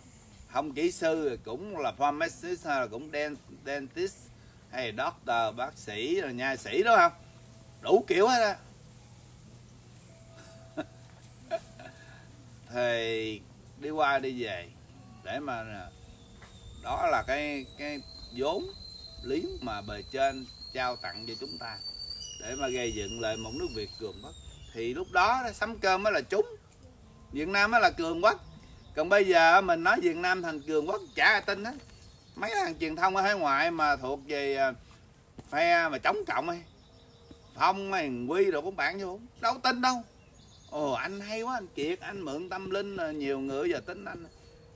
Không kỹ sư cũng là pharmacist hay là cũng dent- dentist hay là doctor bác sĩ rồi nha sĩ đúng không? Đủ kiểu hết á. Thì đi qua đi về để mà đó là cái cái vốn liếng mà bề trên trao tặng cho chúng ta để mà gây dựng lại một nước Việt cường bất thì lúc đó sắm cơm mới là chúng Việt Nam mới là cường quốc. Còn bây giờ mình nói Việt Nam thành cường quốc chả ai tin á mấy thằng truyền thông ở hải ngoại mà thuộc về à, phe mà chống cộng ấy phong hay quy rồi cũng bạn vô đâu tin đâu. Ồ anh hay quá anh kiệt anh mượn tâm linh à, nhiều người giờ tin anh.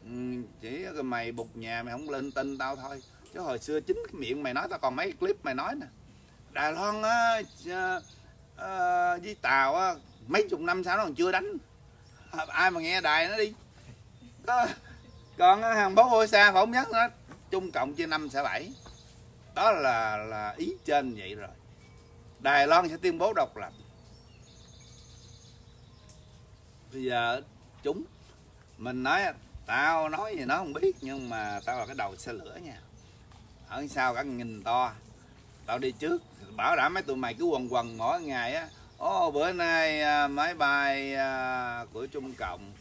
Ừ, chỉ mày bục nhà mày không lên tin tao thôi. Chứ hồi xưa chính cái miệng mày nói tao còn mấy clip mày nói nè. Đài loan á à, Ờ, với tàu á, mấy chục năm sau nó còn chưa đánh. À, ai mà nghe đài nó đi. Đó. còn ờ, hàng bố ngôi xa phỏng nhất nó, chung cộng chia năm sẽ bảy. Đó là là ý trên vậy rồi. Đài loan sẽ tuyên bố độc lập. Bây giờ chúng, mình nói, tao nói gì nó không biết, nhưng mà tao là cái đầu xe lửa nha. Ở sau cả nghìn to, tao đi trước bảo đảm mấy tụi mày cứ quần quần mỗi ngày á. Ô bữa nay à, máy bay à, của trung cộng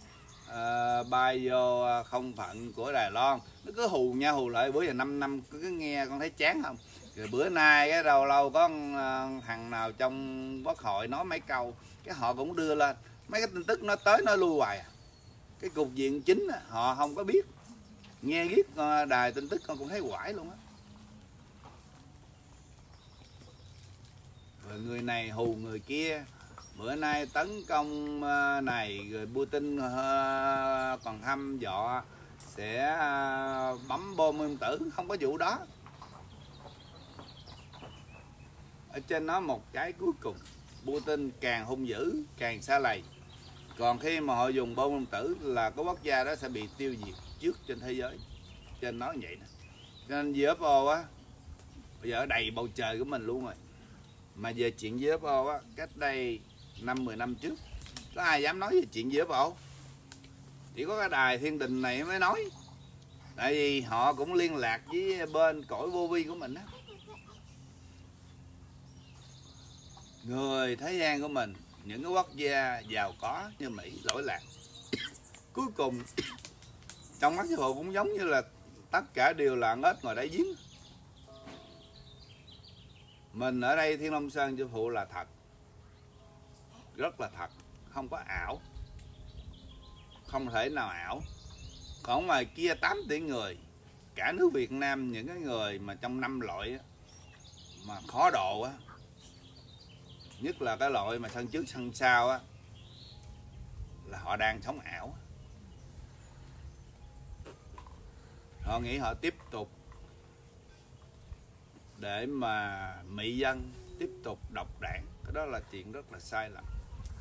uh, bay vô không phận của đài loan. Nó cứ hù nha hù lại bữa giờ 5 năm cứ nghe con thấy chán không? Rồi bữa nay cái đầu lâu có thằng nào trong quốc hội nói mấy câu cái họ cũng đưa lên. Mấy cái tin tức nó tới nó lui hoài à. Cái cục diện chính họ không có biết. Nghe biết đài tin tức con cũng thấy quải luôn á. Rồi người này hù người kia. Bữa nay tấn công ờ, này rồi Putin ờ, còn hăm dọa sẽ ờ, bấm bom nguyên tử, không có vụ đó. Ở trên nó một cái cuối cùng, Putin càng hung dữ, càng xa lầy. Còn khi mà họ dùng bom nguyên tử là có quốc gia đó sẽ bị tiêu diệt trước trên thế giới. Trên nói vậy đó cho nên UFO á, bây giờ đầy bầu trời của mình luôn rồi mà về chuyện UFO á, cách đây năm 10 năm trước, có ai dám nói về chuyện UFO chỉ có cái đài thiên đình này mới nói. Tại vì họ cũng liên lạc với bên cõi vô vi của mình á. Người thế gian của mình, những cái quốc gia giàu có như Mỹ, lỗi lạc. Cuối cùng, trong mắt sư bộ cũng giống như là tất cả đều là ếch ngoài đáy giếng mình ở đây Thiên Long Sơn sư phụ là thật. Rất là thật. Không có ảo. Không thể nào ảo. Còn ngoài kia 8 tỷ người. Cả nước Việt Nam những cái người mà trong năm loại á, mà khó độ á. Nhất là cái loại mà sân trước sân sau á là họ đang sống ảo. Họ nghĩ họ tiếp tục để mà mỹ dân tiếp tục độc đảng. Cái đó là chuyện rất là sai lầm.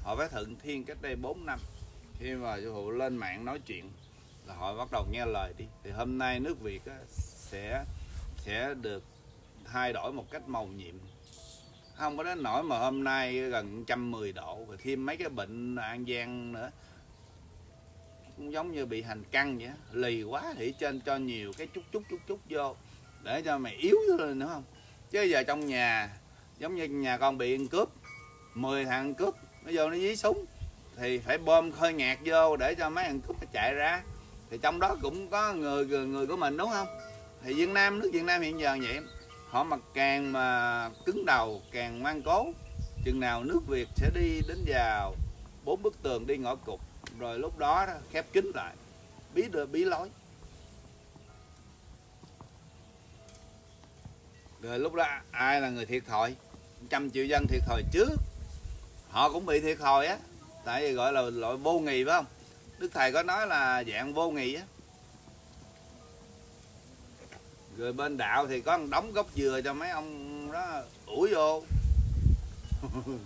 Họ phải thượng thiên cách đây 4 năm. Khi mà sư phụ lên mạng nói chuyện là họ bắt đầu nghe lời đi. Thì hôm nay nước việt á, sẽ sẽ được thay đổi một cách màu nhiệm. Không có đến nỗi mà hôm nay gần 110 độ rồi thêm mấy cái bệnh an giang nữa. Cũng giống như bị hành căng vậy lì quá thì trên cho nhiều cái chút chút chút chút vô để cho mày yếu lên nữa không? Chứ giờ trong nhà giống như nhà con bị ăn cướp 10 thằng cướp nó vô nó dí súng thì phải bơm khơi ngạt vô để cho mấy thằng cướp nó chạy ra. Thì trong đó cũng có người người, người của mình đúng không? Thì Việt Nam nước Việt Nam hiện giờ vậy họ mà càng mà cứng đầu càng ngoan cố chừng nào nước Việt sẽ đi đến vào bốn bức tường đi ngõ cụt rồi lúc đó, đó khép kín lại. Bí đưa bí lối. Rồi lúc đó ai là người thiệt thòi? Trăm triệu dân thiệt thòi trước. Họ cũng bị thiệt thòi á. Tại vì gọi là loại vô nghị phải không? Đức thầy có nói là dạng vô nghị á. Rồi bên đạo thì có đóng gốc dừa cho mấy ông đó ủi vô.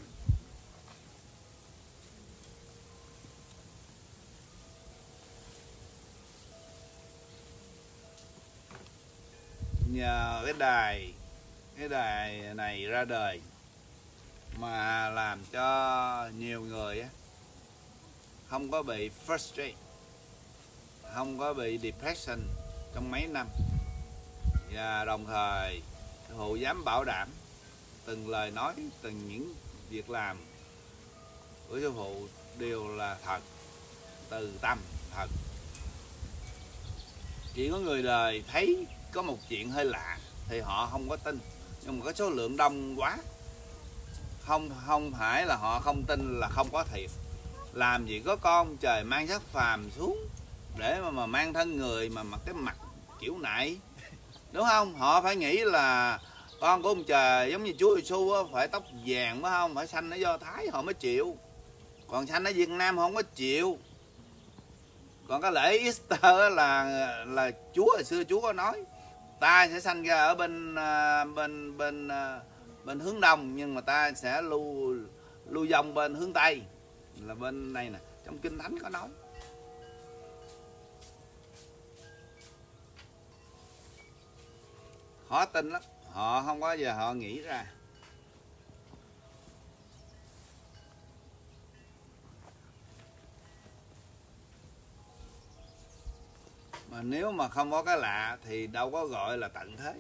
Nhờ cái đài cái đài này ra đời mà làm cho nhiều người không có bị frustrate, không có bị depression trong mấy năm. Và đồng thời hộ dám bảo đảm từng lời nói, từng những việc làm của sư phụ đều là thật, từ tâm thật. Chỉ có người đời thấy có một chuyện hơi lạ thì họ không có tin nhưng mà cái số lượng đông quá. Không không phải là họ không tin là không có thiệt. Làm gì có con trời mang sắc phàm xuống để mà, mà mang thân người mà mặc cái mặt kiểu này. Đúng không? Họ phải nghĩ là con của ông trời giống như chúa giêsu phải tóc vàng phải không? Phải xanh ở do thái họ mới chịu. Còn xanh ở việt nam họ không có chịu. Còn cái lễ easter là là chúa hồi xưa chúa có nói ta sẽ sanh ra ở bên à, bên bên à, bên hướng đông, nhưng mà ta sẽ lưu lưu vong bên hướng tây. Là bên này nè, trong kinh thánh có nói. Khó tin lắm, họ không có giờ họ nghĩ ra. Mà nếu mà không có cái lạ thì đâu có gọi là tận thế.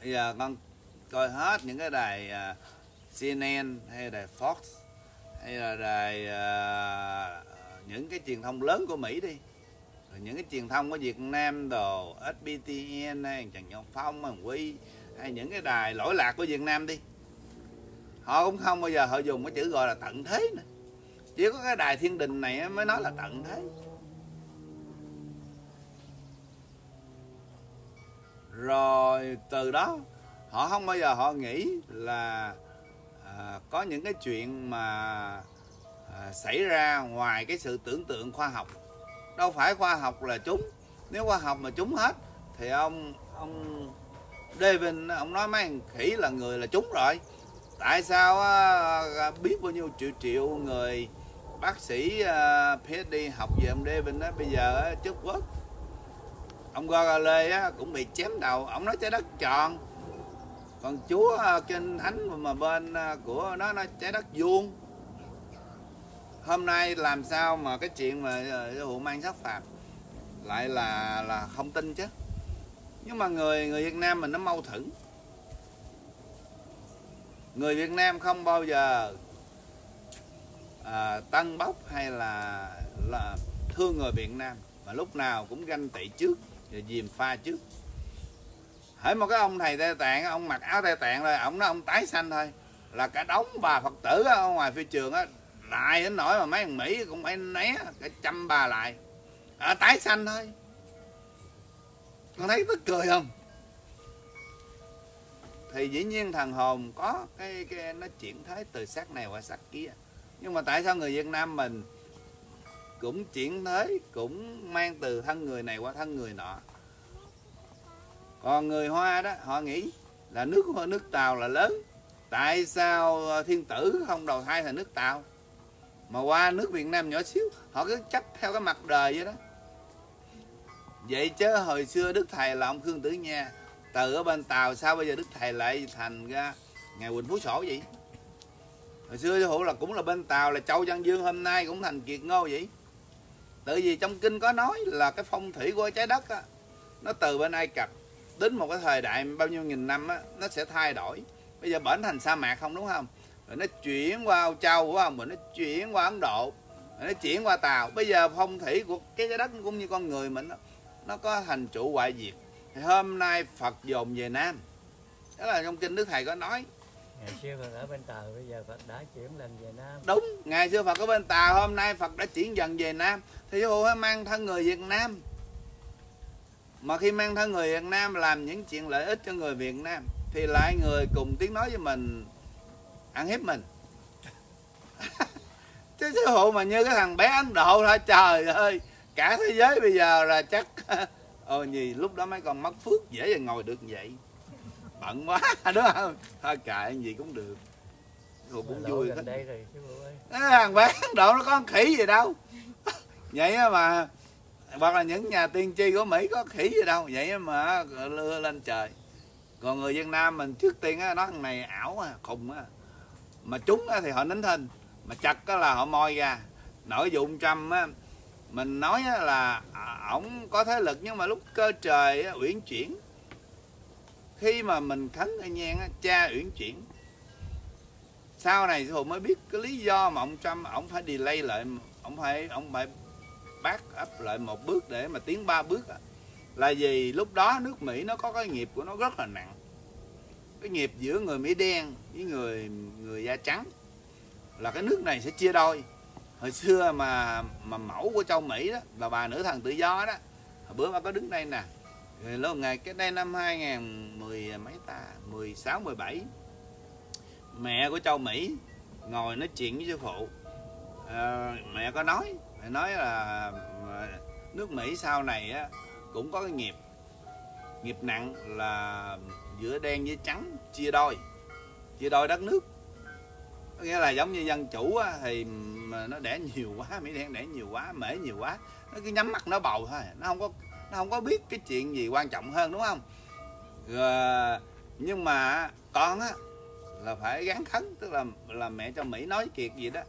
Bây giờ con coi hết những cái đài à, uh, CNN hay đài Fox hay là đài uh, những cái truyền thông lớn của Mỹ đi. Rồi những cái truyền thông của Việt Nam đồ SBTN hay Trần Nhân Phong Hoàng Quy hay những cái đài lỗi lạc của Việt Nam đi. Họ cũng không bao giờ họ dùng cái chữ gọi là tận thế nữa. Chỉ có cái đài thiên đình này mới nói là tận thế. Rồi từ đó họ không bao giờ họ nghĩ là à, có những cái chuyện mà à, xảy ra ngoài cái sự tưởng tượng khoa học. Đâu phải khoa học là chúng. Nếu khoa học mà chúng hết thì ông ông David ông nói mấy thằng khỉ là người là chúng rồi. Tại sao à, biết bao nhiêu triệu triệu người bác sĩ à, PhD học về ông David đó bây giờ á, chất quốc ông Galilei á cũng bị chém đầu. Ông nói trái đất tròn. Còn chúa à, trên thánh mà bên à, của nó nó trái đất vuông. Hôm nay làm sao mà cái chuyện mà à, vụ mang sát phạt lại là là không tin chứ? Nhưng mà người người Việt Nam mình nó mâu thuẫn. Người Việt Nam không bao giờ à, tăng bốc hay là là thương người Việt Nam. Mà lúc nào cũng ganh tị trước rồi dìm pha trước. Hễ một cái ông thầy tây tạng ông mặc áo tây tạng rồi ông nói ông tái xanh thôi. Là cả đống bà phật tử ở ngoài phi trường á lại đến nổi mà mấy thằng mỹ cũng phải né cả trăm bà lại. À, tái xanh thôi. Con thấy tức cười không? Thì dĩ nhiên thằng hồn có cái, cái nó chuyển thế từ xác này qua xác kia. Nhưng mà tại sao người việt nam mình cũng chuyển thế cũng mang từ thân người này qua thân người nọ. Còn người hoa đó, họ nghĩ là nước nước tàu là lớn. Tại sao ờ, thiên tử không đầu thai thành nước tàu? Mà qua nước việt nam nhỏ xíu, họ cứ chấp theo cái mặt đời vậy đó. Vậy chứ hồi xưa đức thầy là ông khương tử nha, từ ở bên tàu sao bây giờ đức thầy lại thành ra ngày quỳnh phú sổ vậy? Hồi xưa hữu là cũng là bên tàu, là châu văn dương hôm nay cũng thành kiệt ngô vậy tại vì trong kinh có nói là cái phong thủy của trái đất á nó từ bên ai cập đến một cái thời đại bao nhiêu nghìn năm á nó sẽ thay đổi. Bây giờ bển thành sa mạc không đúng không? Rồi nó chuyển qua Âu Châu đúng không? Rồi nó chuyển qua Ấn Độ rồi nó chuyển qua Tàu. Bây giờ phong thủy của cái trái đất cũng như con người mình nó, nó có thành trụ hoại diệt. Thì hôm nay Phật dồn về Nam. Đó là trong kinh Đức Thầy có nói ngày xưa Phật ở bên Tàu bây giờ Phật đã chuyển lần về Nam. Đúng, ngày xưa Phật ở bên Tàu hôm nay Phật đã chuyển dần về Nam. Thì sư phụ phải mang thân người Việt Nam. Mà khi mang thân người Việt Nam làm những chuyện lợi ích cho người Việt Nam, thì lại người cùng tiếng nói với mình, ăn hiếp mình. Chứ sư phụ mà như cái thằng bé Ấn Độ thôi, trời ơi, cả thế giới bây giờ là chắc ồ gì lúc đó mấy con mất phước dễ ngồi được vậy bận quá đúng không? Thôi kệ gì cũng được. Phụ cũng Lộ vui đây rồi cái thằng bé Ấn Độ nó có khỉ gì đâu. Vậy mà hoặc là những nhà tiên tri của Mỹ có khỉ gì đâu. Vậy mà lưa lên trời. Còn người Việt Nam mình trước tiên á nói thằng này ảo à khùng á. Mà trúng á thì họ nín thinh mà chặt á là họ moi ra. Nội dụng trăm á mình nói á là à, ổng có thế lực nhưng mà lúc cơ trời á, uyển chuyển khi mà mình khấn anh nhang á, cha uyển chuyển. Sau này thì mới biết cái lý do mà ông Trump ông phải delay lại ông phải ông phải bác ấp lại một bước để mà tiến ba bước á. là vì lúc đó nước Mỹ nó có cái nghiệp của nó rất là nặng. Cái nghiệp giữa người Mỹ đen với người người da trắng. Là cái nước này sẽ chia đôi. Hồi xưa mà mà mẫu của châu Mỹ đó là bà nữ thần tự do đó hồi bữa mà có đứng đây nè lâu ngày cái đây năm 2010 mấy ta? 16 17 mẹ của châu Mỹ ngồi nói chuyện với sư phụ. À, mẹ có nói mẹ nói là nước Mỹ sau này á cũng có cái nghiệp nghiệp nặng là giữa đen với trắng chia đôi chia đôi đất nước. Có nghĩa là giống như dân chủ á, thì mà nó đẻ nhiều quá mỹ đen đẻ nhiều quá mễ nhiều quá nó cứ nhắm mắt nó bầu thôi nó không có nó không có biết cái chuyện gì quan trọng hơn đúng không? Rồi, nhưng mà con á là phải gắn khấn tức là là mẹ cho mỹ nói kiệt gì đó.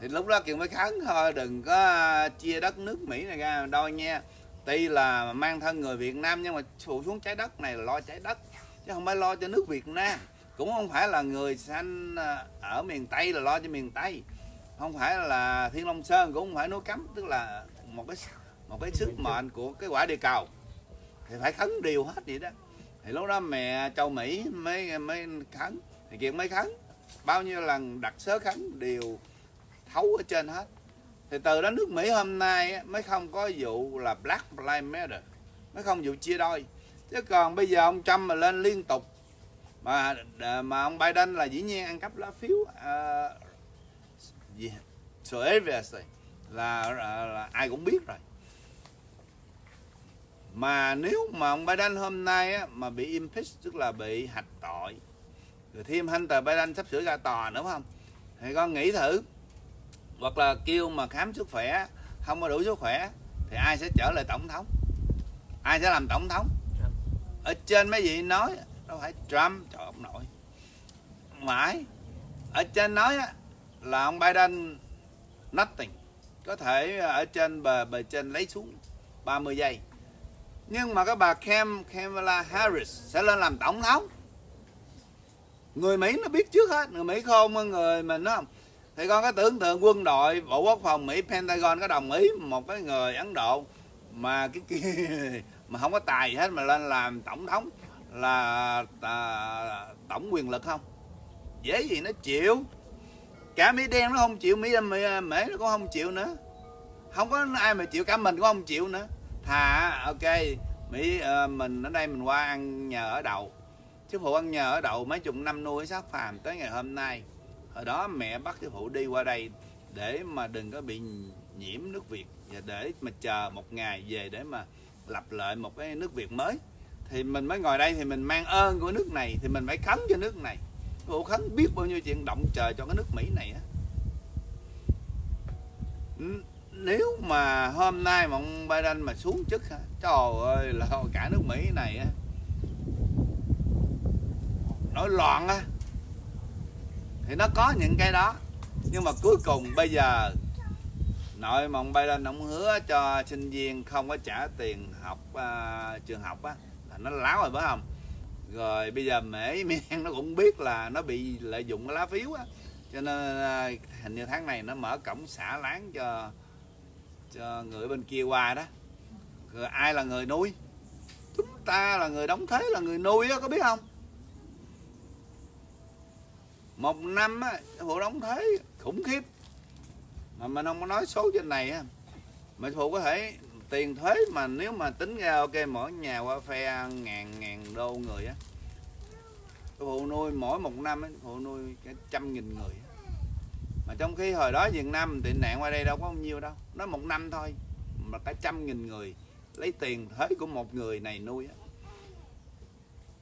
Thì lúc đó kiều mới khấn thôi đừng có à, chia đất nước mỹ này ra đôi nha. Tuy là mang thân người việt nam nhưng mà phụ xuống trái đất này là lo trái đất chứ không phải lo cho nước việt nam. Cũng không phải là người sanh à, ở miền tây là lo cho miền tây. Không phải là thiên long sơn cũng không phải núi cấm tức là một cái một cái sức mệnh của cái quả địa cầu. Thì phải khấn điều hết vậy đó. Thì lúc đó mẹ châu mỹ mới mới khấn. Thì kiện mới khấn. Bao nhiêu lần đặt sớ khấn đều thấu ở trên hết. Thì từ đó nước mỹ hôm nay mới không có vụ là black lives matter. Mới không vụ chia đôi. Chứ còn bây giờ ông trump mà lên liên tục mà à, mà ông biden là dĩ nhiên ăn cắp lá phiếu uh, gì so obviously là, là, là ai cũng biết rồi mà nếu mà ông Biden hôm nay á, mà bị impeach tức là bị hạch tội rồi thêm Hunter Biden sắp sửa ra tòa nữa không? Thì con nghĩ thử hoặc là kêu mà khám sức khỏe không có đủ sức khỏe thì ai sẽ trở lại tổng thống? Ai sẽ làm tổng thống? Ở trên mấy vị nói đâu phải Trump trời ông nội. Mãi ở trên nói á, là ông Biden nothing. Có thể ở trên bờ bờ trên lấy xuống 30 giây nhưng mà cái bà Cam Kamala Harris sẽ lên làm tổng thống. Người Mỹ nó biết trước hết. Người Mỹ không hơn người mình đó. Không thì con có tưởng tượng quân đội bộ quốc phòng Mỹ Pentagon có đồng ý một cái người Ấn Độ mà cái kia mà không có tài gì hết mà lên làm tổng thống là à, tổng quyền lực không? Dễ gì nó chịu. Cả Mỹ đen nó không chịu Mỹ Mỹ, Mỹ nó cũng không chịu nữa. Không có ai mà chịu cả mình cũng không chịu nữa thà ok Mỹ uh, mình ở đây mình qua ăn nhờ ở đậu. Sư phụ ăn nhờ ở đậu mấy chục năm nuôi sát phàm tới ngày hôm nay. Hồi đó mẹ bắt sư phụ đi qua đây để mà đừng có bị nhiễm nước Việt và để mà chờ một ngày về để mà lập lại một cái nước Việt mới. Thì mình mới ngồi đây thì mình mang ơn của nước này thì mình phải khấn cho nước này. Cụ khấn biết bao nhiêu chuyện động trời cho cái nước Mỹ này á. N- nếu mà hôm nay mà ông Biden mà xuống chức trời ơi là cả nước Mỹ này á. Nổi loạn á. Thì nó có những cái đó. Nhưng mà cuối cùng bây giờ nội mà ông Biden ông hứa cho sinh viên không có trả tiền học uh, trường học á là nó láo rồi phải không? Rồi bây giờ mễ miên nó cũng biết là nó bị lợi dụng cái lá phiếu á. Cho nên à, hình như tháng này nó mở cổng xả láng cho cho người bên kia qua đó. Rồi ai là người nuôi? Chúng ta là người đóng thuế là người nuôi á, có biết không? Một năm á phụ đóng thuế khủng khiếp. Mà mình không có nói số trên này á. Mà phụ có thể tiền thuế mà nếu mà tính ra, ok, mỗi nhà qua phe ngàn ngàn đô người á. Phụ nuôi mỗi một năm á phụ nuôi cả trăm nghìn người á mà trong khi hồi đó Việt Nam tị nạn qua đây đâu có bao nhiêu đâu. Nó một năm thôi. Mà cả trăm nghìn người lấy tiền thuế của một người này nuôi á.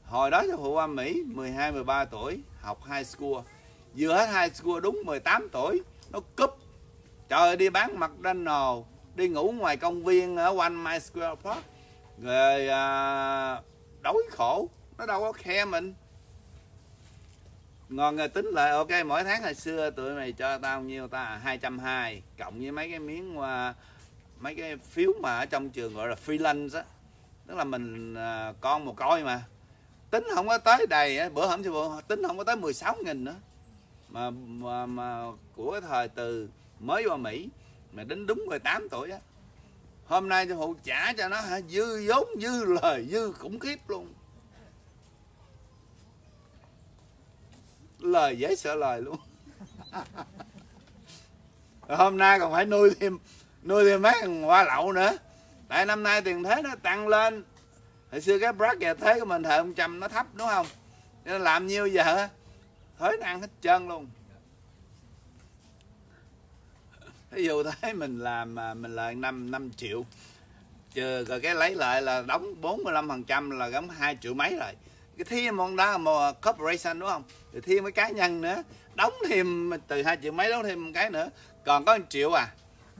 Hồi đó cho phụ qua Mỹ 12 13 tuổi học high school. Vừa hết high school đúng 18 tuổi nó cúp. Trời đi bán mặt McDonald đi ngủ ngoài công viên ở quanh my Square Park. Rồi à, đói khổ. Nó đâu có khe mình ngon rồi tính lại. Ok mỗi tháng hồi xưa tụi mày cho tao nhiêu ta? À, hai trăm hai cộng với mấy cái miếng uh, mấy cái phiếu mà ở trong trường gọi là free lunch á. Tức là mình uh, con một coi mà. Tính không có tới đầy á. Bữa hổm sư tính không có tới 16 nghìn nữa. Mà, mà mà của cái thời từ mới qua Mỹ mà đến đúng 18 tuổi á. Hôm nay sư phụ trả cho nó hả? Dư vốn dư lời dư khủng khiếp luôn. Lời dễ sợ lời luôn. Hôm nay còn phải nuôi thêm nuôi thêm mấy thằng hoa lậu nữa. Tại năm nay tiền thế nó tăng lên. Hồi xưa cái bracket thế của mình thời ông trăm nó thấp, đúng không? Nên làm nhiêu giờ, thuế nó ăn hết trơn luôn. Ví dụ thế, mình làm mà mình lời 5 5 triệu. Trừ rồi cái lấy lại là đóng 45 phần trăm là đóng 2 triệu mấy rồi cái thêm một đó một corporation đúng không? Thì thêm mấy cá nhân nữa. Đóng thêm từ hai triệu mấy đóng thêm một cái nữa. Còn có 1 triệu à.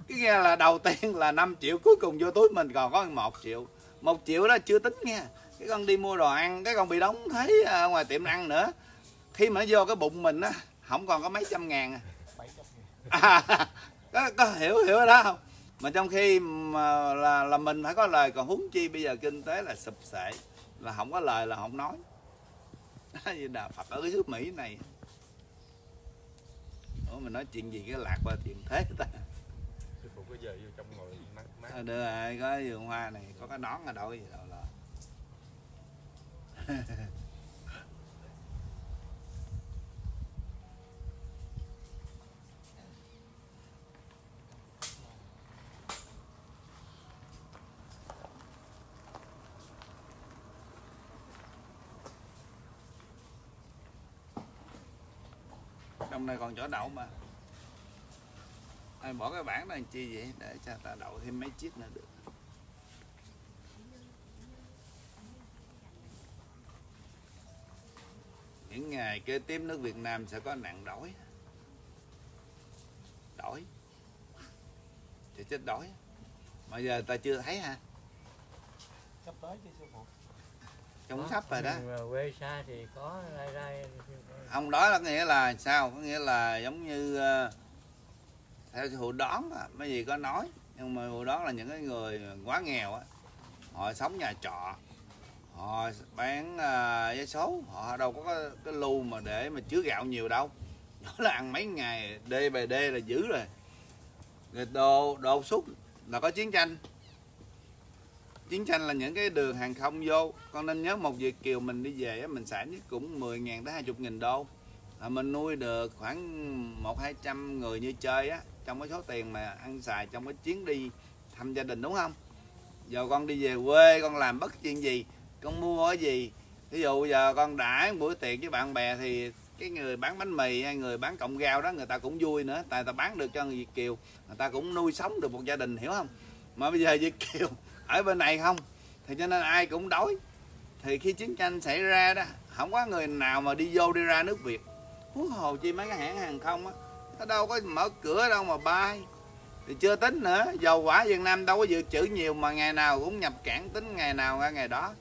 Cái nghe là đầu tiên là 5 triệu cuối cùng vô túi mình còn có 1 triệu. Một triệu đó chưa tính nha. Cái con đi mua đồ ăn cái con bị đóng thấy ngoài tiệm ăn nữa. Khi mà nó vô cái bụng mình á không còn có mấy trăm ngàn à. có, có hiểu hiểu đó không? Mà trong khi mà là là mình phải có lời còn huống chi bây giờ kinh tế là sụp sệ là không có lời là không nói. Như đạo Phật ở cái nước Mỹ này. Ủa mình nói chuyện gì cái lạc qua chuyện thế ta? Phụ có giờ vô trong ngồi mát mát. Thôi được rồi có vườn hoa này có cái nón ở đâu gì đâu là trong này còn chỗ đậu mà. Ai bỏ cái bảng này chi vậy? Để cho ta đậu thêm mấy chiếc nữa được. Những ngày kế tiếp nước Việt Nam sẽ có nạn đói. Đói. Thì chết đói. Mà giờ ta chưa thấy ha sắp tới chứ, sư phụ trong sắp rồi đó. Mà quê xa thì có rai rai. Ông đó là nghĩa là sao? Có nghĩa là giống như ờ, theo hụ đón á, mấy gì có nói. Nhưng mà hụ đón là những cái người quá nghèo á họ sống nhà trọ họ bán uh, vé số. Họ đâu có cái, cái lu mà để mà chứa gạo nhiều đâu. Đó là ăn mấy ngày đê bề đê là dữ rồi. Rồi đồ đồ xúc là có chiến tranh chiến tranh là những cái đường hàng không vô. Con nên nhớ một việt kiều mình đi về á, mình sản nhất cũng 10 ngàn tới 20 nghìn đô. À, mình nuôi được khoảng một hai trăm người như chơi á trong cái số tiền mà ăn xài trong cái chuyến đi thăm gia đình đúng không? Giờ con đi về quê con làm bất chuyện gì con mua cái gì? Ví dụ giờ con đãi buổi tiệc với bạn bè thì cái người bán bánh mì hay người bán cọng rau đó người ta cũng vui nữa tại ta bán được cho người Việt kiều. Người ta cũng nuôi sống được một gia đình hiểu không? Mà bây giờ Việt kiều ở bên này không? Thì cho nên ai cũng đói. Thì khi chiến tranh xảy ra đó, không có người nào mà đi vô đi ra nước Việt. Huống hồ chi mấy cái hãng hàng không á, nó đâu có mở cửa đâu mà bay. Thì chưa tính nữa, dầu quả Việt Nam đâu có dự trữ nhiều mà ngày nào cũng nhập cảng tính ngày nào ra ngày đó.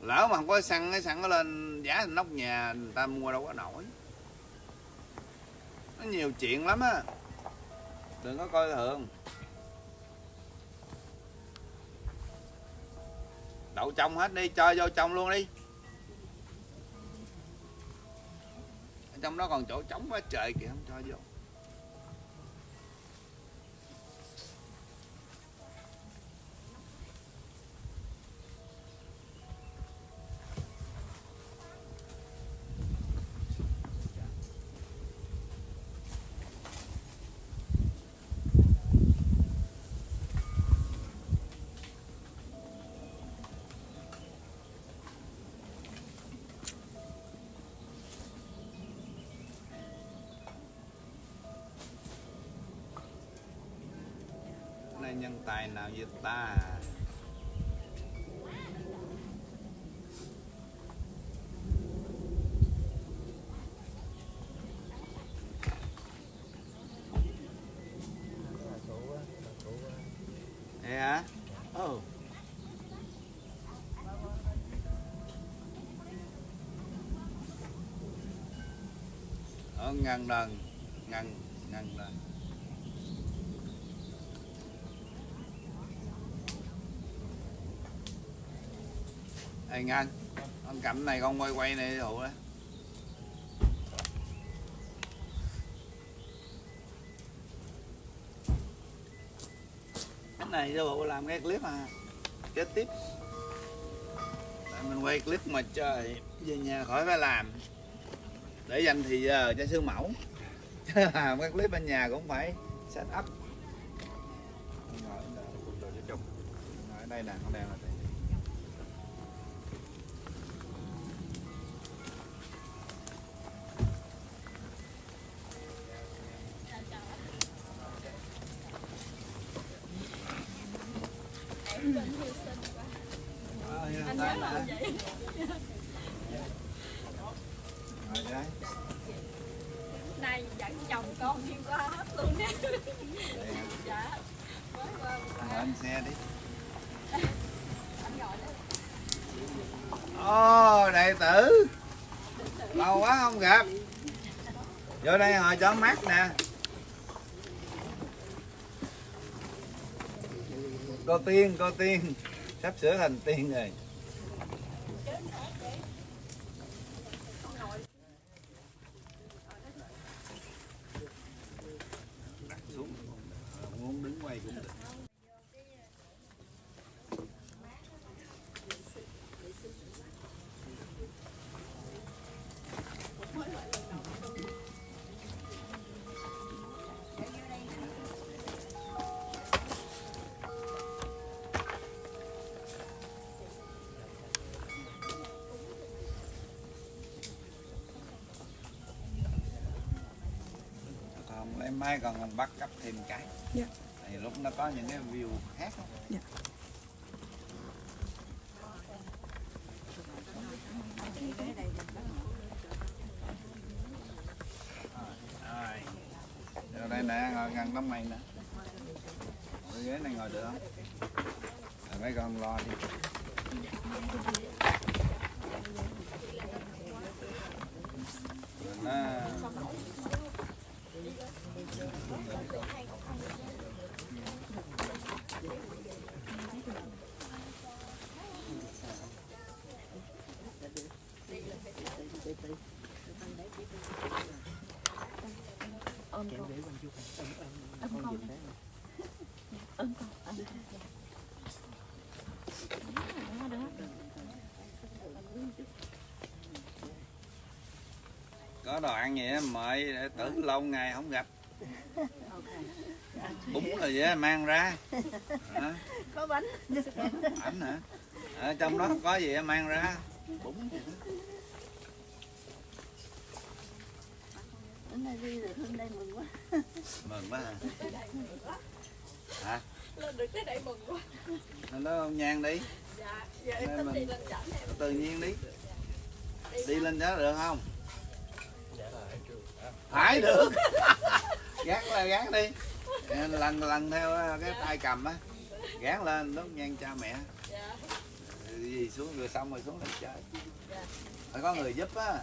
Lỡ mà không có xăng cái xăng nó lên giá nóc nhà, người ta mua đâu có nổi. Nó nhiều chuyện lắm á. Đừng có coi thường. Đậu trong hết đi, cho vô trong luôn đi. Ở trong đó còn chỗ trống quá trời kìa, không cho vô. Tài nào như ta? Là cụ Ở ờ, ngăn đần, ngăn, ngăn đần. Ê ngăn, con cảnh này con quay quay này đủ đấy cái này cho bộ làm cái clip à kế tiếp. Tại mình quay clip mà trời về nhà khỏi phải làm. Để dành thì giờ cho sư mẫu. Chứ làm cái clip bên nhà cũng phải set up. Đây, ở đây nè con đèn là đây. Ờ, hiện anh tại nhớ là- là vậy Ngồi đây. này dẫn chồng con đi qua hết luôn nè Đây hả? dạ mới qua Anh ngồi lên xe đi anh gọi đó Ồ, đệ tử Lâu quá không gặp Vô đây ngồi cho mát nè có tiền Tiên Sắp sửa thành tiên rồi. Mai còn mình bắt cấp thêm cái Dạ. thì lúc nó có những cái view khác. Dạ. Rồi. Rồi đây nè, ngồi gần tấm mày nè. Ngồi ghế này ngồi được không? Rồi mấy con lo đi. Rồi nó... có đồ ăn gì á mời để tử lâu ngày không gặp. Bún rồi vậy á, mang ra. Hả? có bánh. Ảnh hả? Ở trong đó có gì á, mang ra. Bún gì đó. này đi được hôm nay mừng quá. Mừng quá hả? Hả? Lên được tới đây mừng quá. Lên đó ông nhang đi. Dạ giờ em tính đi lên dẫn em. tự nhiên đi. Đi lên đó được không Phải được. Gán là gán đi. Lần lần theo cái tay cầm á. Gán lên đốt nhang cha mẹ. Dạ. Gì xuống rồi xong rồi xuống lên chơi. Phải có người giúp á.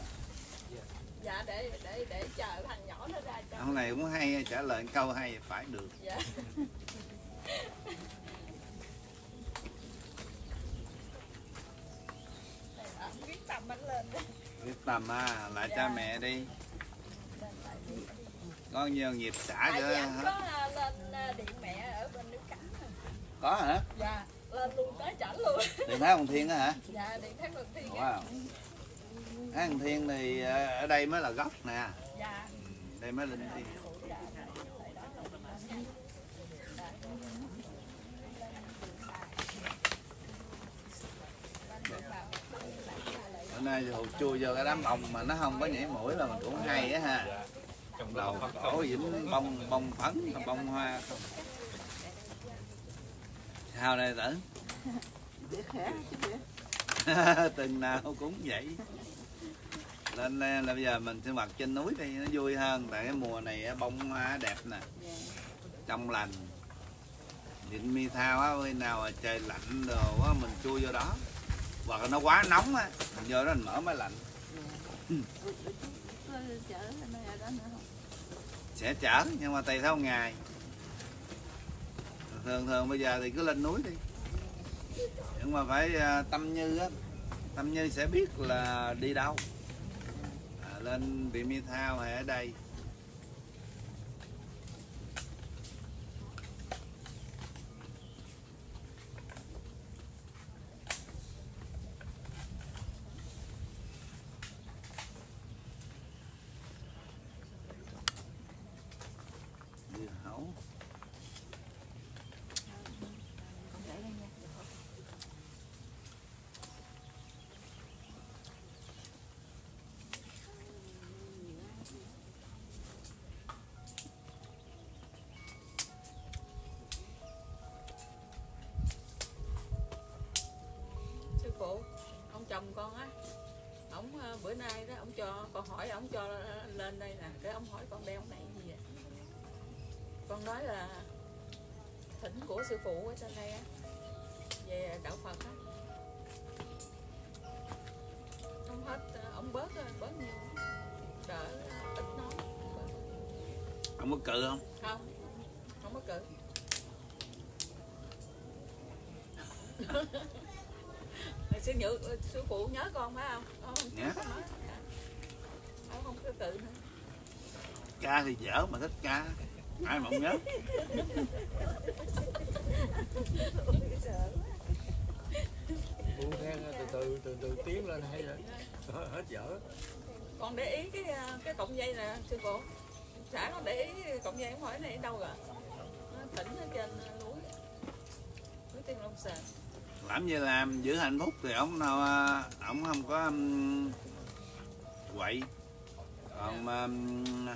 Dạ để để để chờ thằng nhỏ nó ra cho. Ông này cũng hay trả lời câu hay phải được. Dạ. Bánh lên. Biết tầm à lại cha mẹ đi có nhiều nghiệp xả tại cho hả? có à, lên à, điện mẹ ở bên nước cảnh có hả? Dạ lên luôn tới chảnh luôn. Điện thái hồng thiên á hả? Dạ điện thác lực thiên wow. Thái hồng thiên thì ờ, ở đây mới là gốc nè. Dạ. Đây mới linh thiên bữa nay thì hụt chui vô cái đám bông mà nó không có nhảy mũi là mình cũng hay á ha đầu cổ dính bông bông phấn bông hoa không? Sao đây tử? Từng nào cũng vậy. Nên là bây giờ mình sinh hoạt trên núi thì nó vui hơn. Tại cái mùa này á, bông hoa đẹp nè. Trong lành. Điện mi thao á khi nào trời lạnh đồ á mình chui vô đó. Hoặc là nó quá nóng á mình vô đó mình mở máy lạnh có chở nơi ở đó nữa không sẽ chở nhưng mà tùy theo ngày thường thường bây giờ thì cứ lên núi đi. Nhưng mà phải à, tâm như á tâm như sẽ biết là đi đâu. À, lên bị mi thao hay ở đây. Phụ ông chồng con á ổng ờ, bữa nay đó ông cho con hỏi ổng cho lên đây nè cái ông hỏi con đeo này gì vậy? Con nói là thỉnh của sư phụ ở trên đây á về đạo phật á. Không hết ờ, ông bớt ờ, bớt nhiều đỡ ờ, ít nói. Ông có cự không? Không không có cự sư nhự sư phụ nhớ con phải không? Không Nhớ. Ông không có cự nữa. Ca thì dở mà thích ca ai mà không nhớ? Buông than từ từ từ từ tiến lên hay rồi hết, hết dở. Con để ý cái ờ, cái cọng dây nè sư phụ. Xã con để ý cọng dây không hỏi này ở đâu rồi. Nó tỉnh ở trên núi. Núi tiên long sơn làm gì làm giữ hạnh phúc thì ông nào à, ông không có um, quậy. Còn um,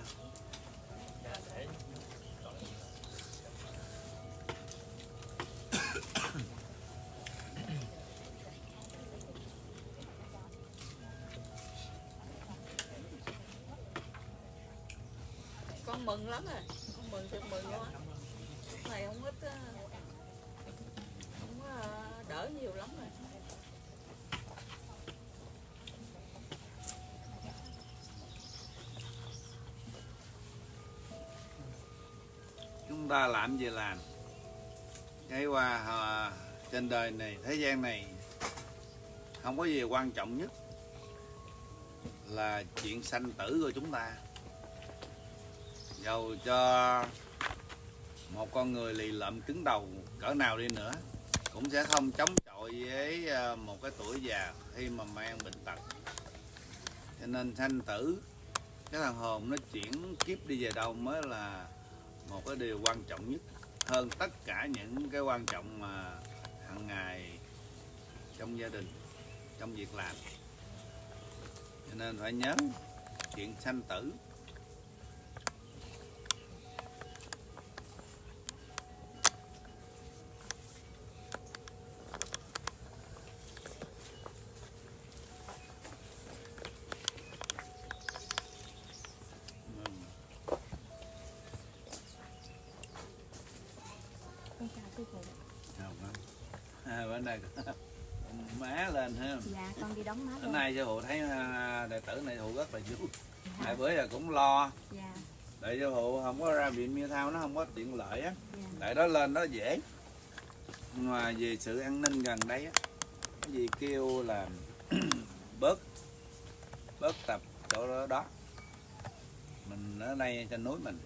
con mừng lắm rồi con mừng thiệt mừng luôn á. Này không ít à. Ta làm gì làm? Cái qua à, trên đời này thế gian này không có gì quan trọng nhất là chuyện sanh tử của chúng ta. Dầu cho một con người lì lợm cứng đầu cỡ nào đi nữa cũng sẽ không chống chọi với ờ, một cái tuổi già khi mà mang bệnh tật. Cho nên sanh tử cái thằng hồn nó chuyển kiếp đi về đâu mới là một cái điều quan trọng nhất hơn tất cả những cái quan trọng mà hàng ngày trong gia đình, trong việc làm. Cho nên phải nhớ chuyện sanh tử Ừ. con chào sư phụ Không, không. Nay má lên ha. Dạ con đi đóng má bữa nay sư phụ thấy à, đệ tử này phụ rất là vui. Tại bữa giờ cũng lo. Dạ. Tại sư phụ không có ra viện miêu thao nó không có tiện lợi á. Dạ. Tại đó lên đó dễ. Nhưng mà vì sự an ninh gần đây á cái gì kêu là bớt bớt tập chỗ đó, đó. Mình ở đây trên núi mình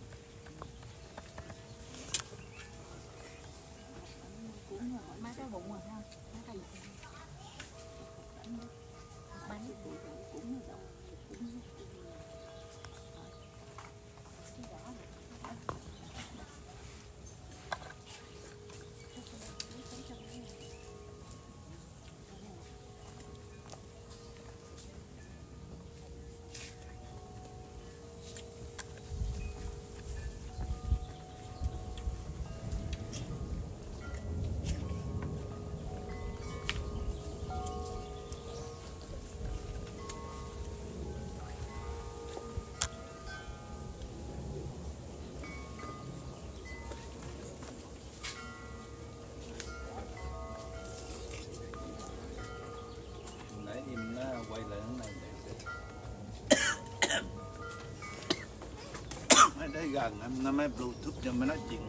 để đây gần em nó mới bluetooth cho mới nói chuyện được hơn để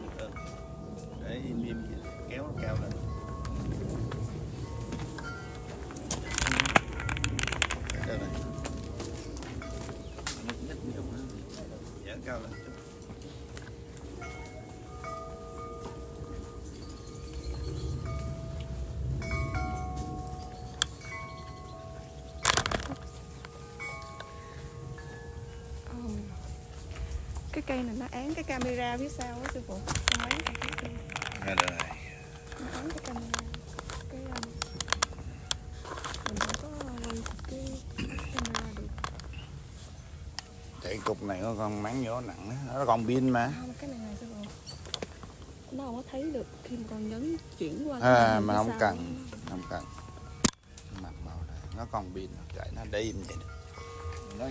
cây này nó án cái camera phía sau á sư phụ. Án cái cây đây này nó án cái camera. Cái um, mình không có quay cái camera được. Chạy cục này có con máng gió nặng nó còn pin mà. Không cái này này sư phụ. Nó không có thấy được khi mà con nhấn chuyển qua à, mà không cần không cần. Mặt màu này nó còn pin chạy nó để im vậy được nó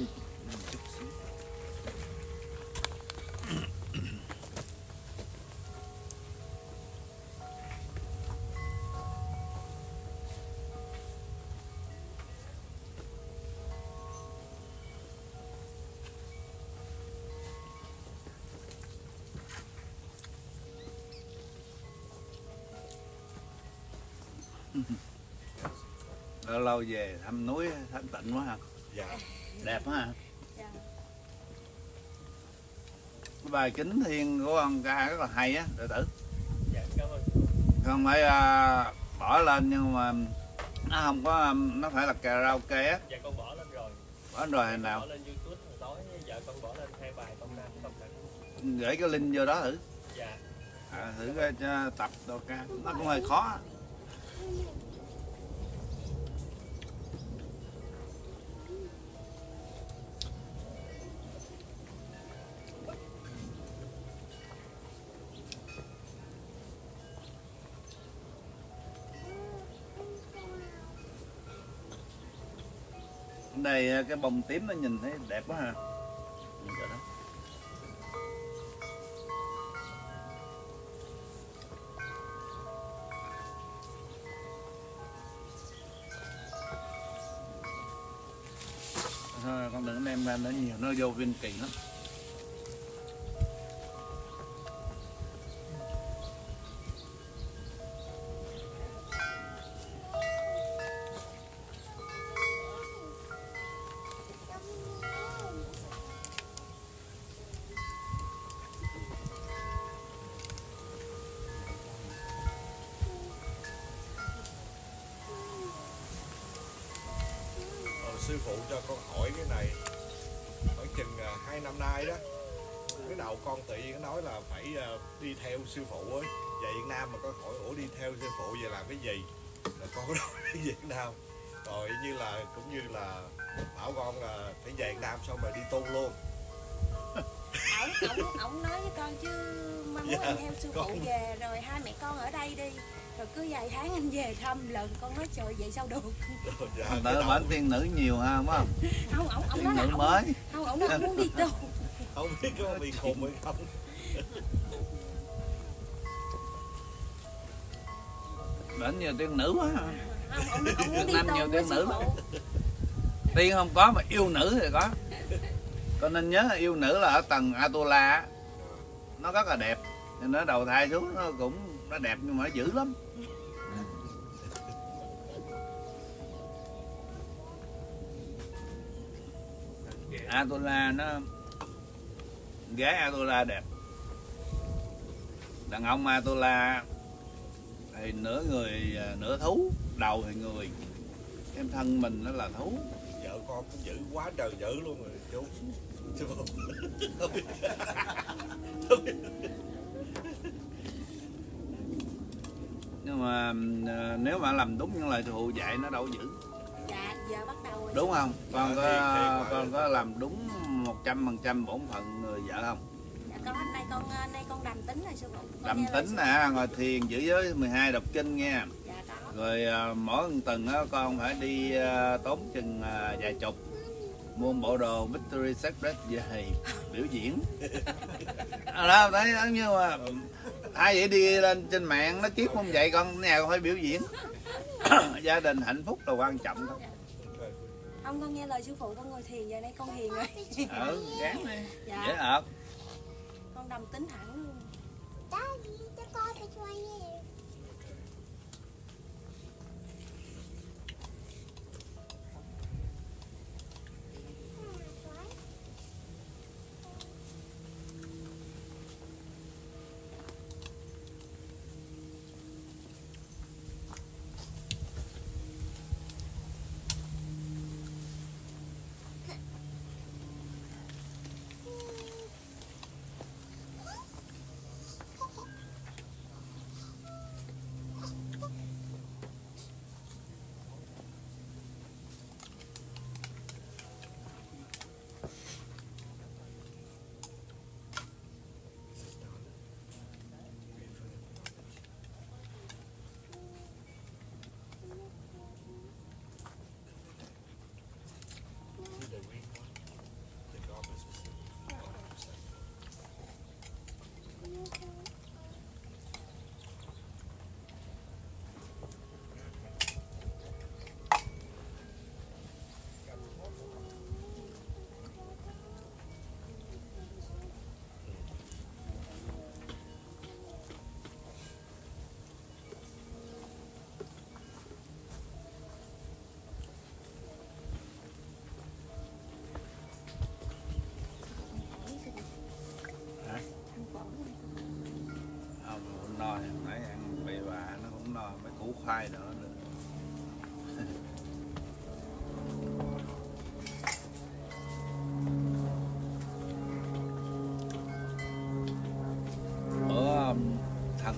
lâu lâu về thăm núi thanh tịnh quá ha. Dạ đẹp quá ha. Dạ. cái bài kính thiên của ông ca rất là hay á đệ tử. Dạ cảm ơn. Không phải à, bỏ lên nhưng mà nó không có nó phải là karaoke á. Dạ con bỏ lên rồi. Bỏ rồi hồi bỏ nào. lên youtube hồi tối vợ con bỏ lên hai bài con ra con đăng gửi cái link vô đó thử. Dạ. À, thử cho tập đồ ca. Nó cũng hơi khó đây ờ, cái bông tím nó nhìn thấy đẹp quá ha. Thôi, con đừng đem ra nó nhiều nó vô viên kỳ lắm. Tháng anh về thăm lần con nói trời vậy sao được? Dạ, đầu- bản thiên nữ nhiều ha phải không? Không ổng ổng thiên nói là ổng mới. không ổng nói ổng muốn đi tu không biết có bị khùng hay không. Bản nhiều tiên nữ quá không ổng nói ổng muốn đi Nam nhiều tiên nữ. tiên không có mà yêu nữ thì có. Con nên nhớ là yêu nữ là ở tầng Atula á, nó rất là đẹp. Nên nó đầu thai xuống nó cũng nó đẹp nhưng mà nó dữ lắm Atola nó gái Atola đẹp. Đàn ông Atola thì nửa người à, nửa thú đầu thì người. Em thân mình nó là thú. Vợ con cũng dữ quá trời dữ luôn rồi chú. Sư phụ nhưng mà à, nếu mà làm đúng những lời thụ dạy nó đâu dạ giờ bắt đầu rồi đúng không? Con Ờ, có con có làm đúng một trăm phần trăm bổn phận người vợ không? Dạ con hôm nay con ờ, nay con đầm tính rồi sư phụ. Đầm nghe tính nè ngồi thiền giữ giới 12 đọc kinh phụ. dạ có. Rồi à, mỗi tuần á con phải đi à, tốn chừng vài chục. Mua bộ đồ Victory Secret về biểu diễn. Đó thấy giống như mà ai vậy đi lên trên mạng nó kiếp không vậy con nhà con phải biểu diễn. Gia đình hạnh phúc là quan trọng thôi không con nghe lời sư phụ con ngồi thiền giờ này con hiền rồi. Ừ gán đi. Dễ dạ ợt con đầm tính hẳn luôn. Không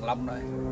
long đây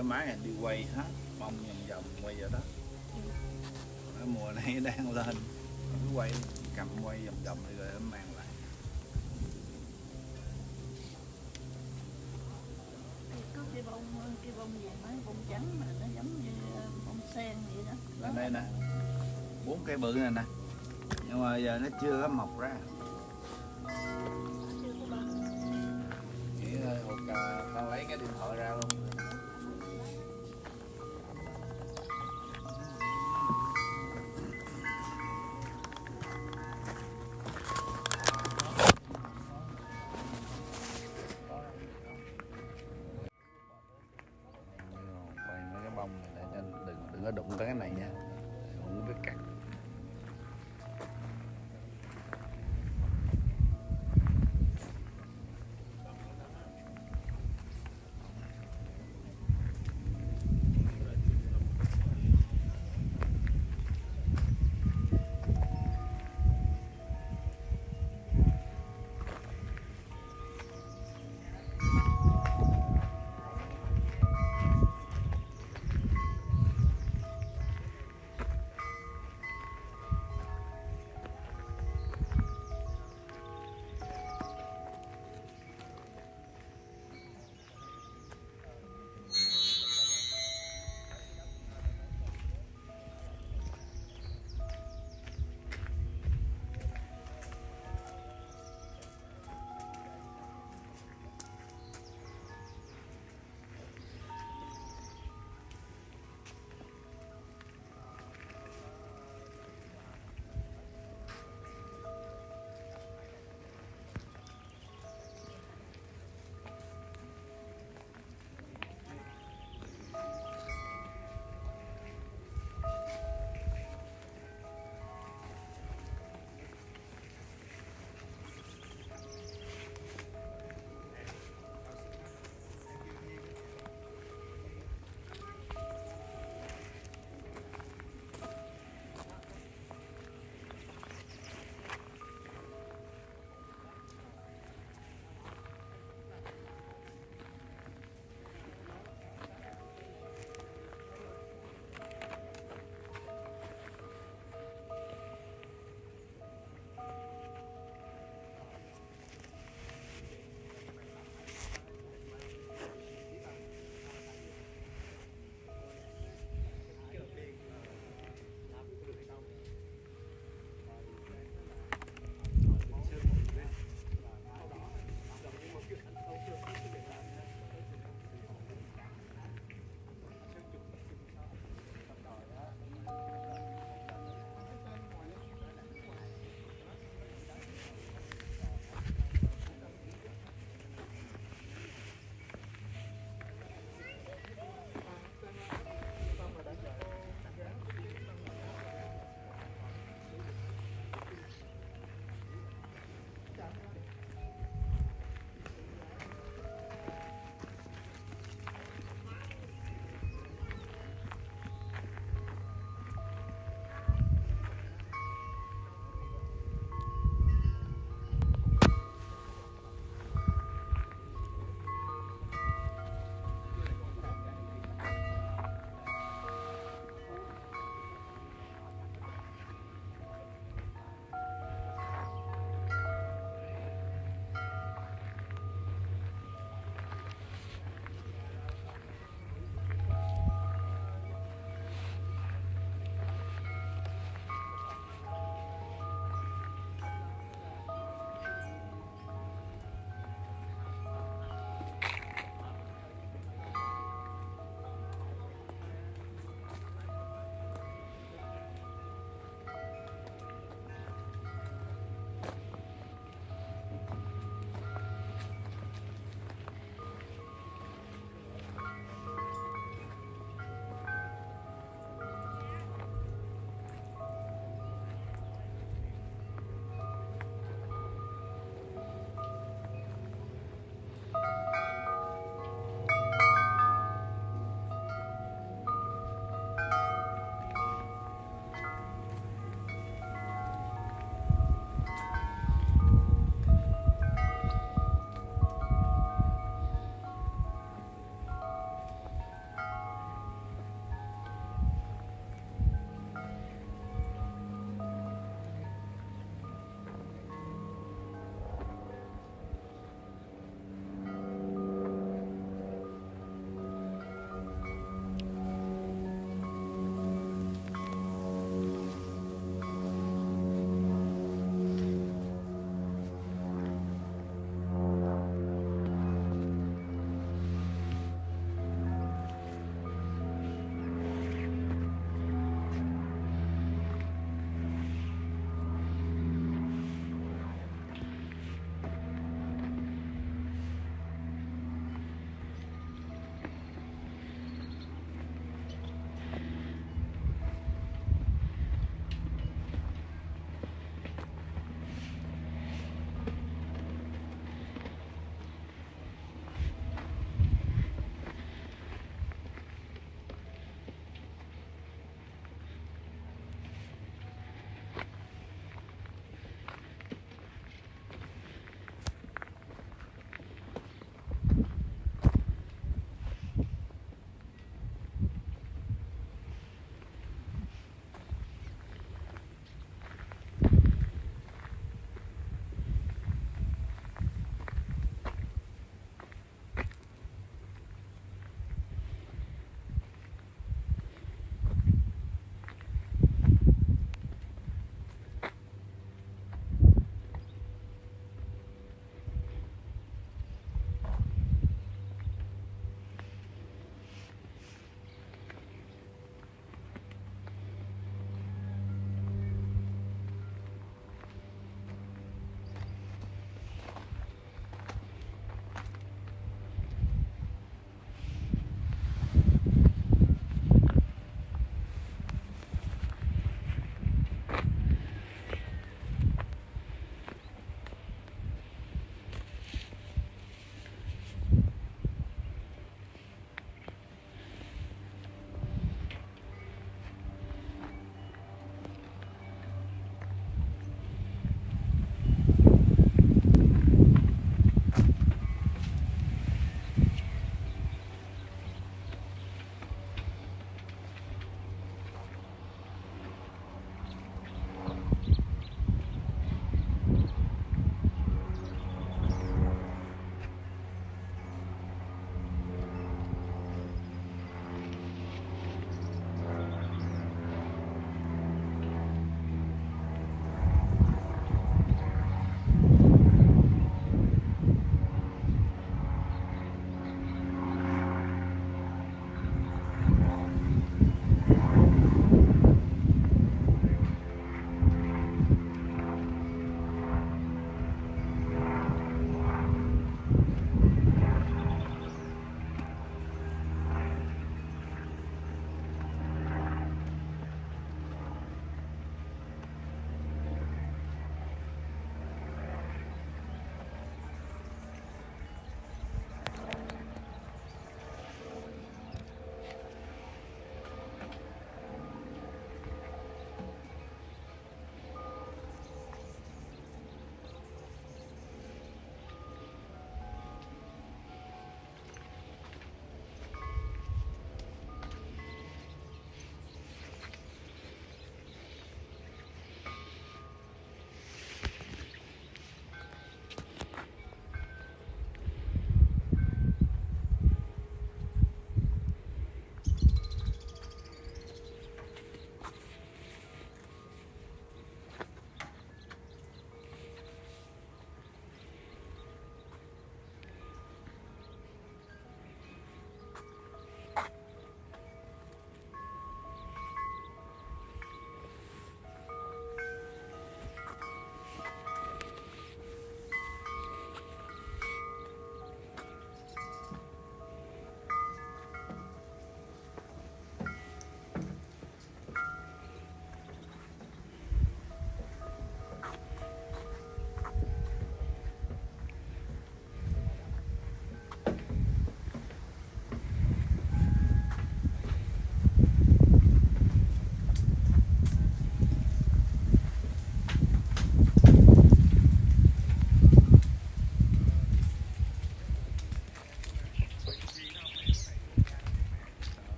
cái máy này đi quay hết bông vòng vòng quay vào đó. Ở mùa này đang lên cứ quay cầm quay vòng vòng rồi nó mang lại. Có cái bông cái bông gì mấy bông trắng mà nó giống như ờ, bông sen vậy đó. Lên đây nè bốn cây bự này nè. Nhưng mà giờ nó chưa có mọc ra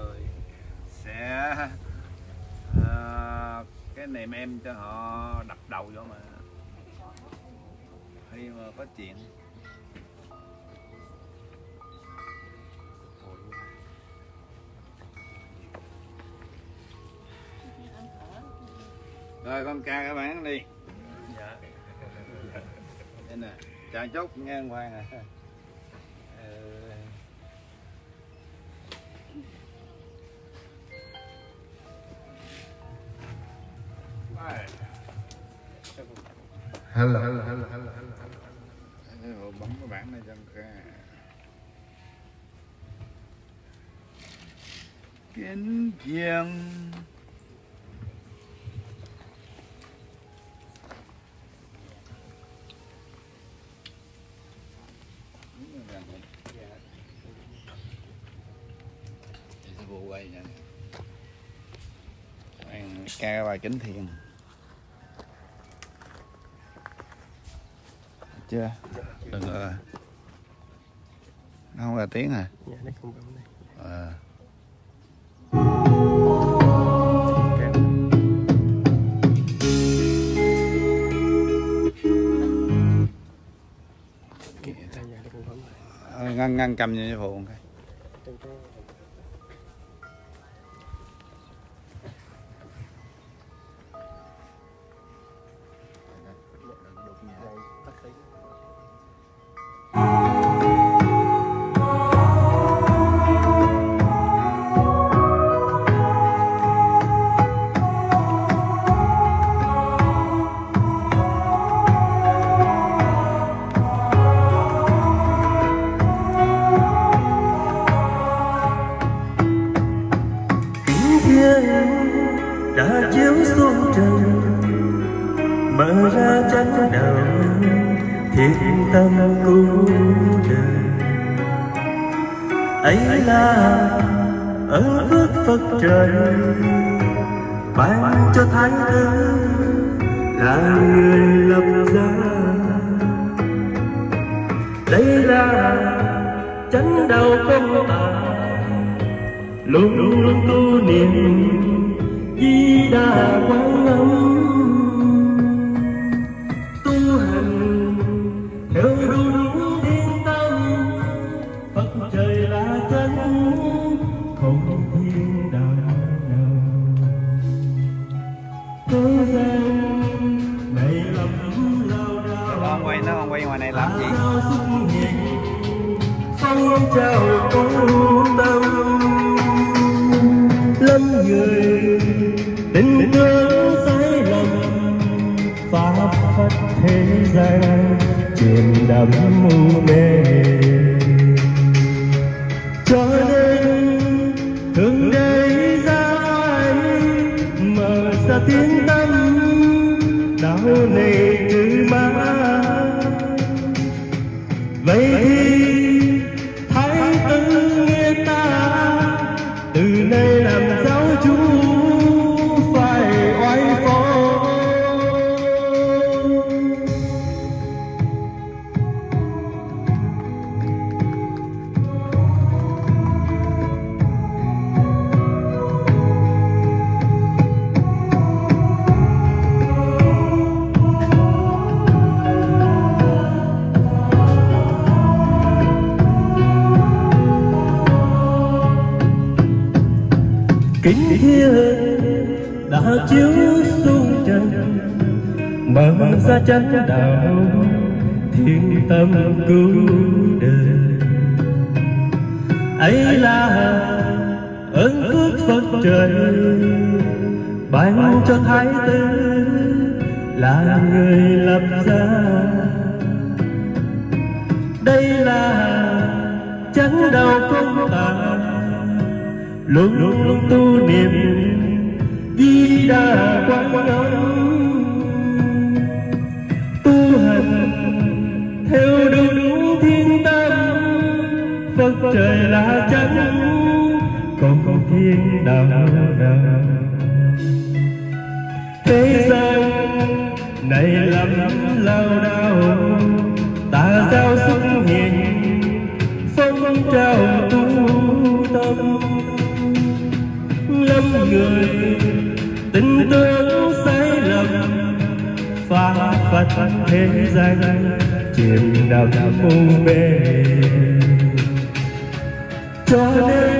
người sẽ ờ, cái niềm em cho họ đập đầu vô mà. Khi mà có chuyện. Rồi con ca các bạn đi. Dạ. Đây nè chào chốt nghe ngoan à hello hello hello hello hello Thế rồi bấm cái bảng này cho ca kính thiên Để quay nha Anh ca cái bài kính thiền. Chưa? Đừng ờ nó không là tiếng à? Dạ nó không bấm này Ờ, ngăn ngăn cầm sư phụ một cái mở thiên đã chiếu xuống trần mở ra chân đạo thiên tâm cứu đời. Ấy là ơn phước phật trời, ban cho thái tử là người lập ra đây là chánh đạo công tài luôn luôn tu niệm di đà quán âm tu hành theo đúng thiên tâm phật trời là chánh, còn còn thiên đạo đạo thế gian này lắm lao đao ta giao xuất hiện phong trào tu tâm. Lâm người tình tương sai lầm. Phá phật thế gian chìm đắm u mê cho nên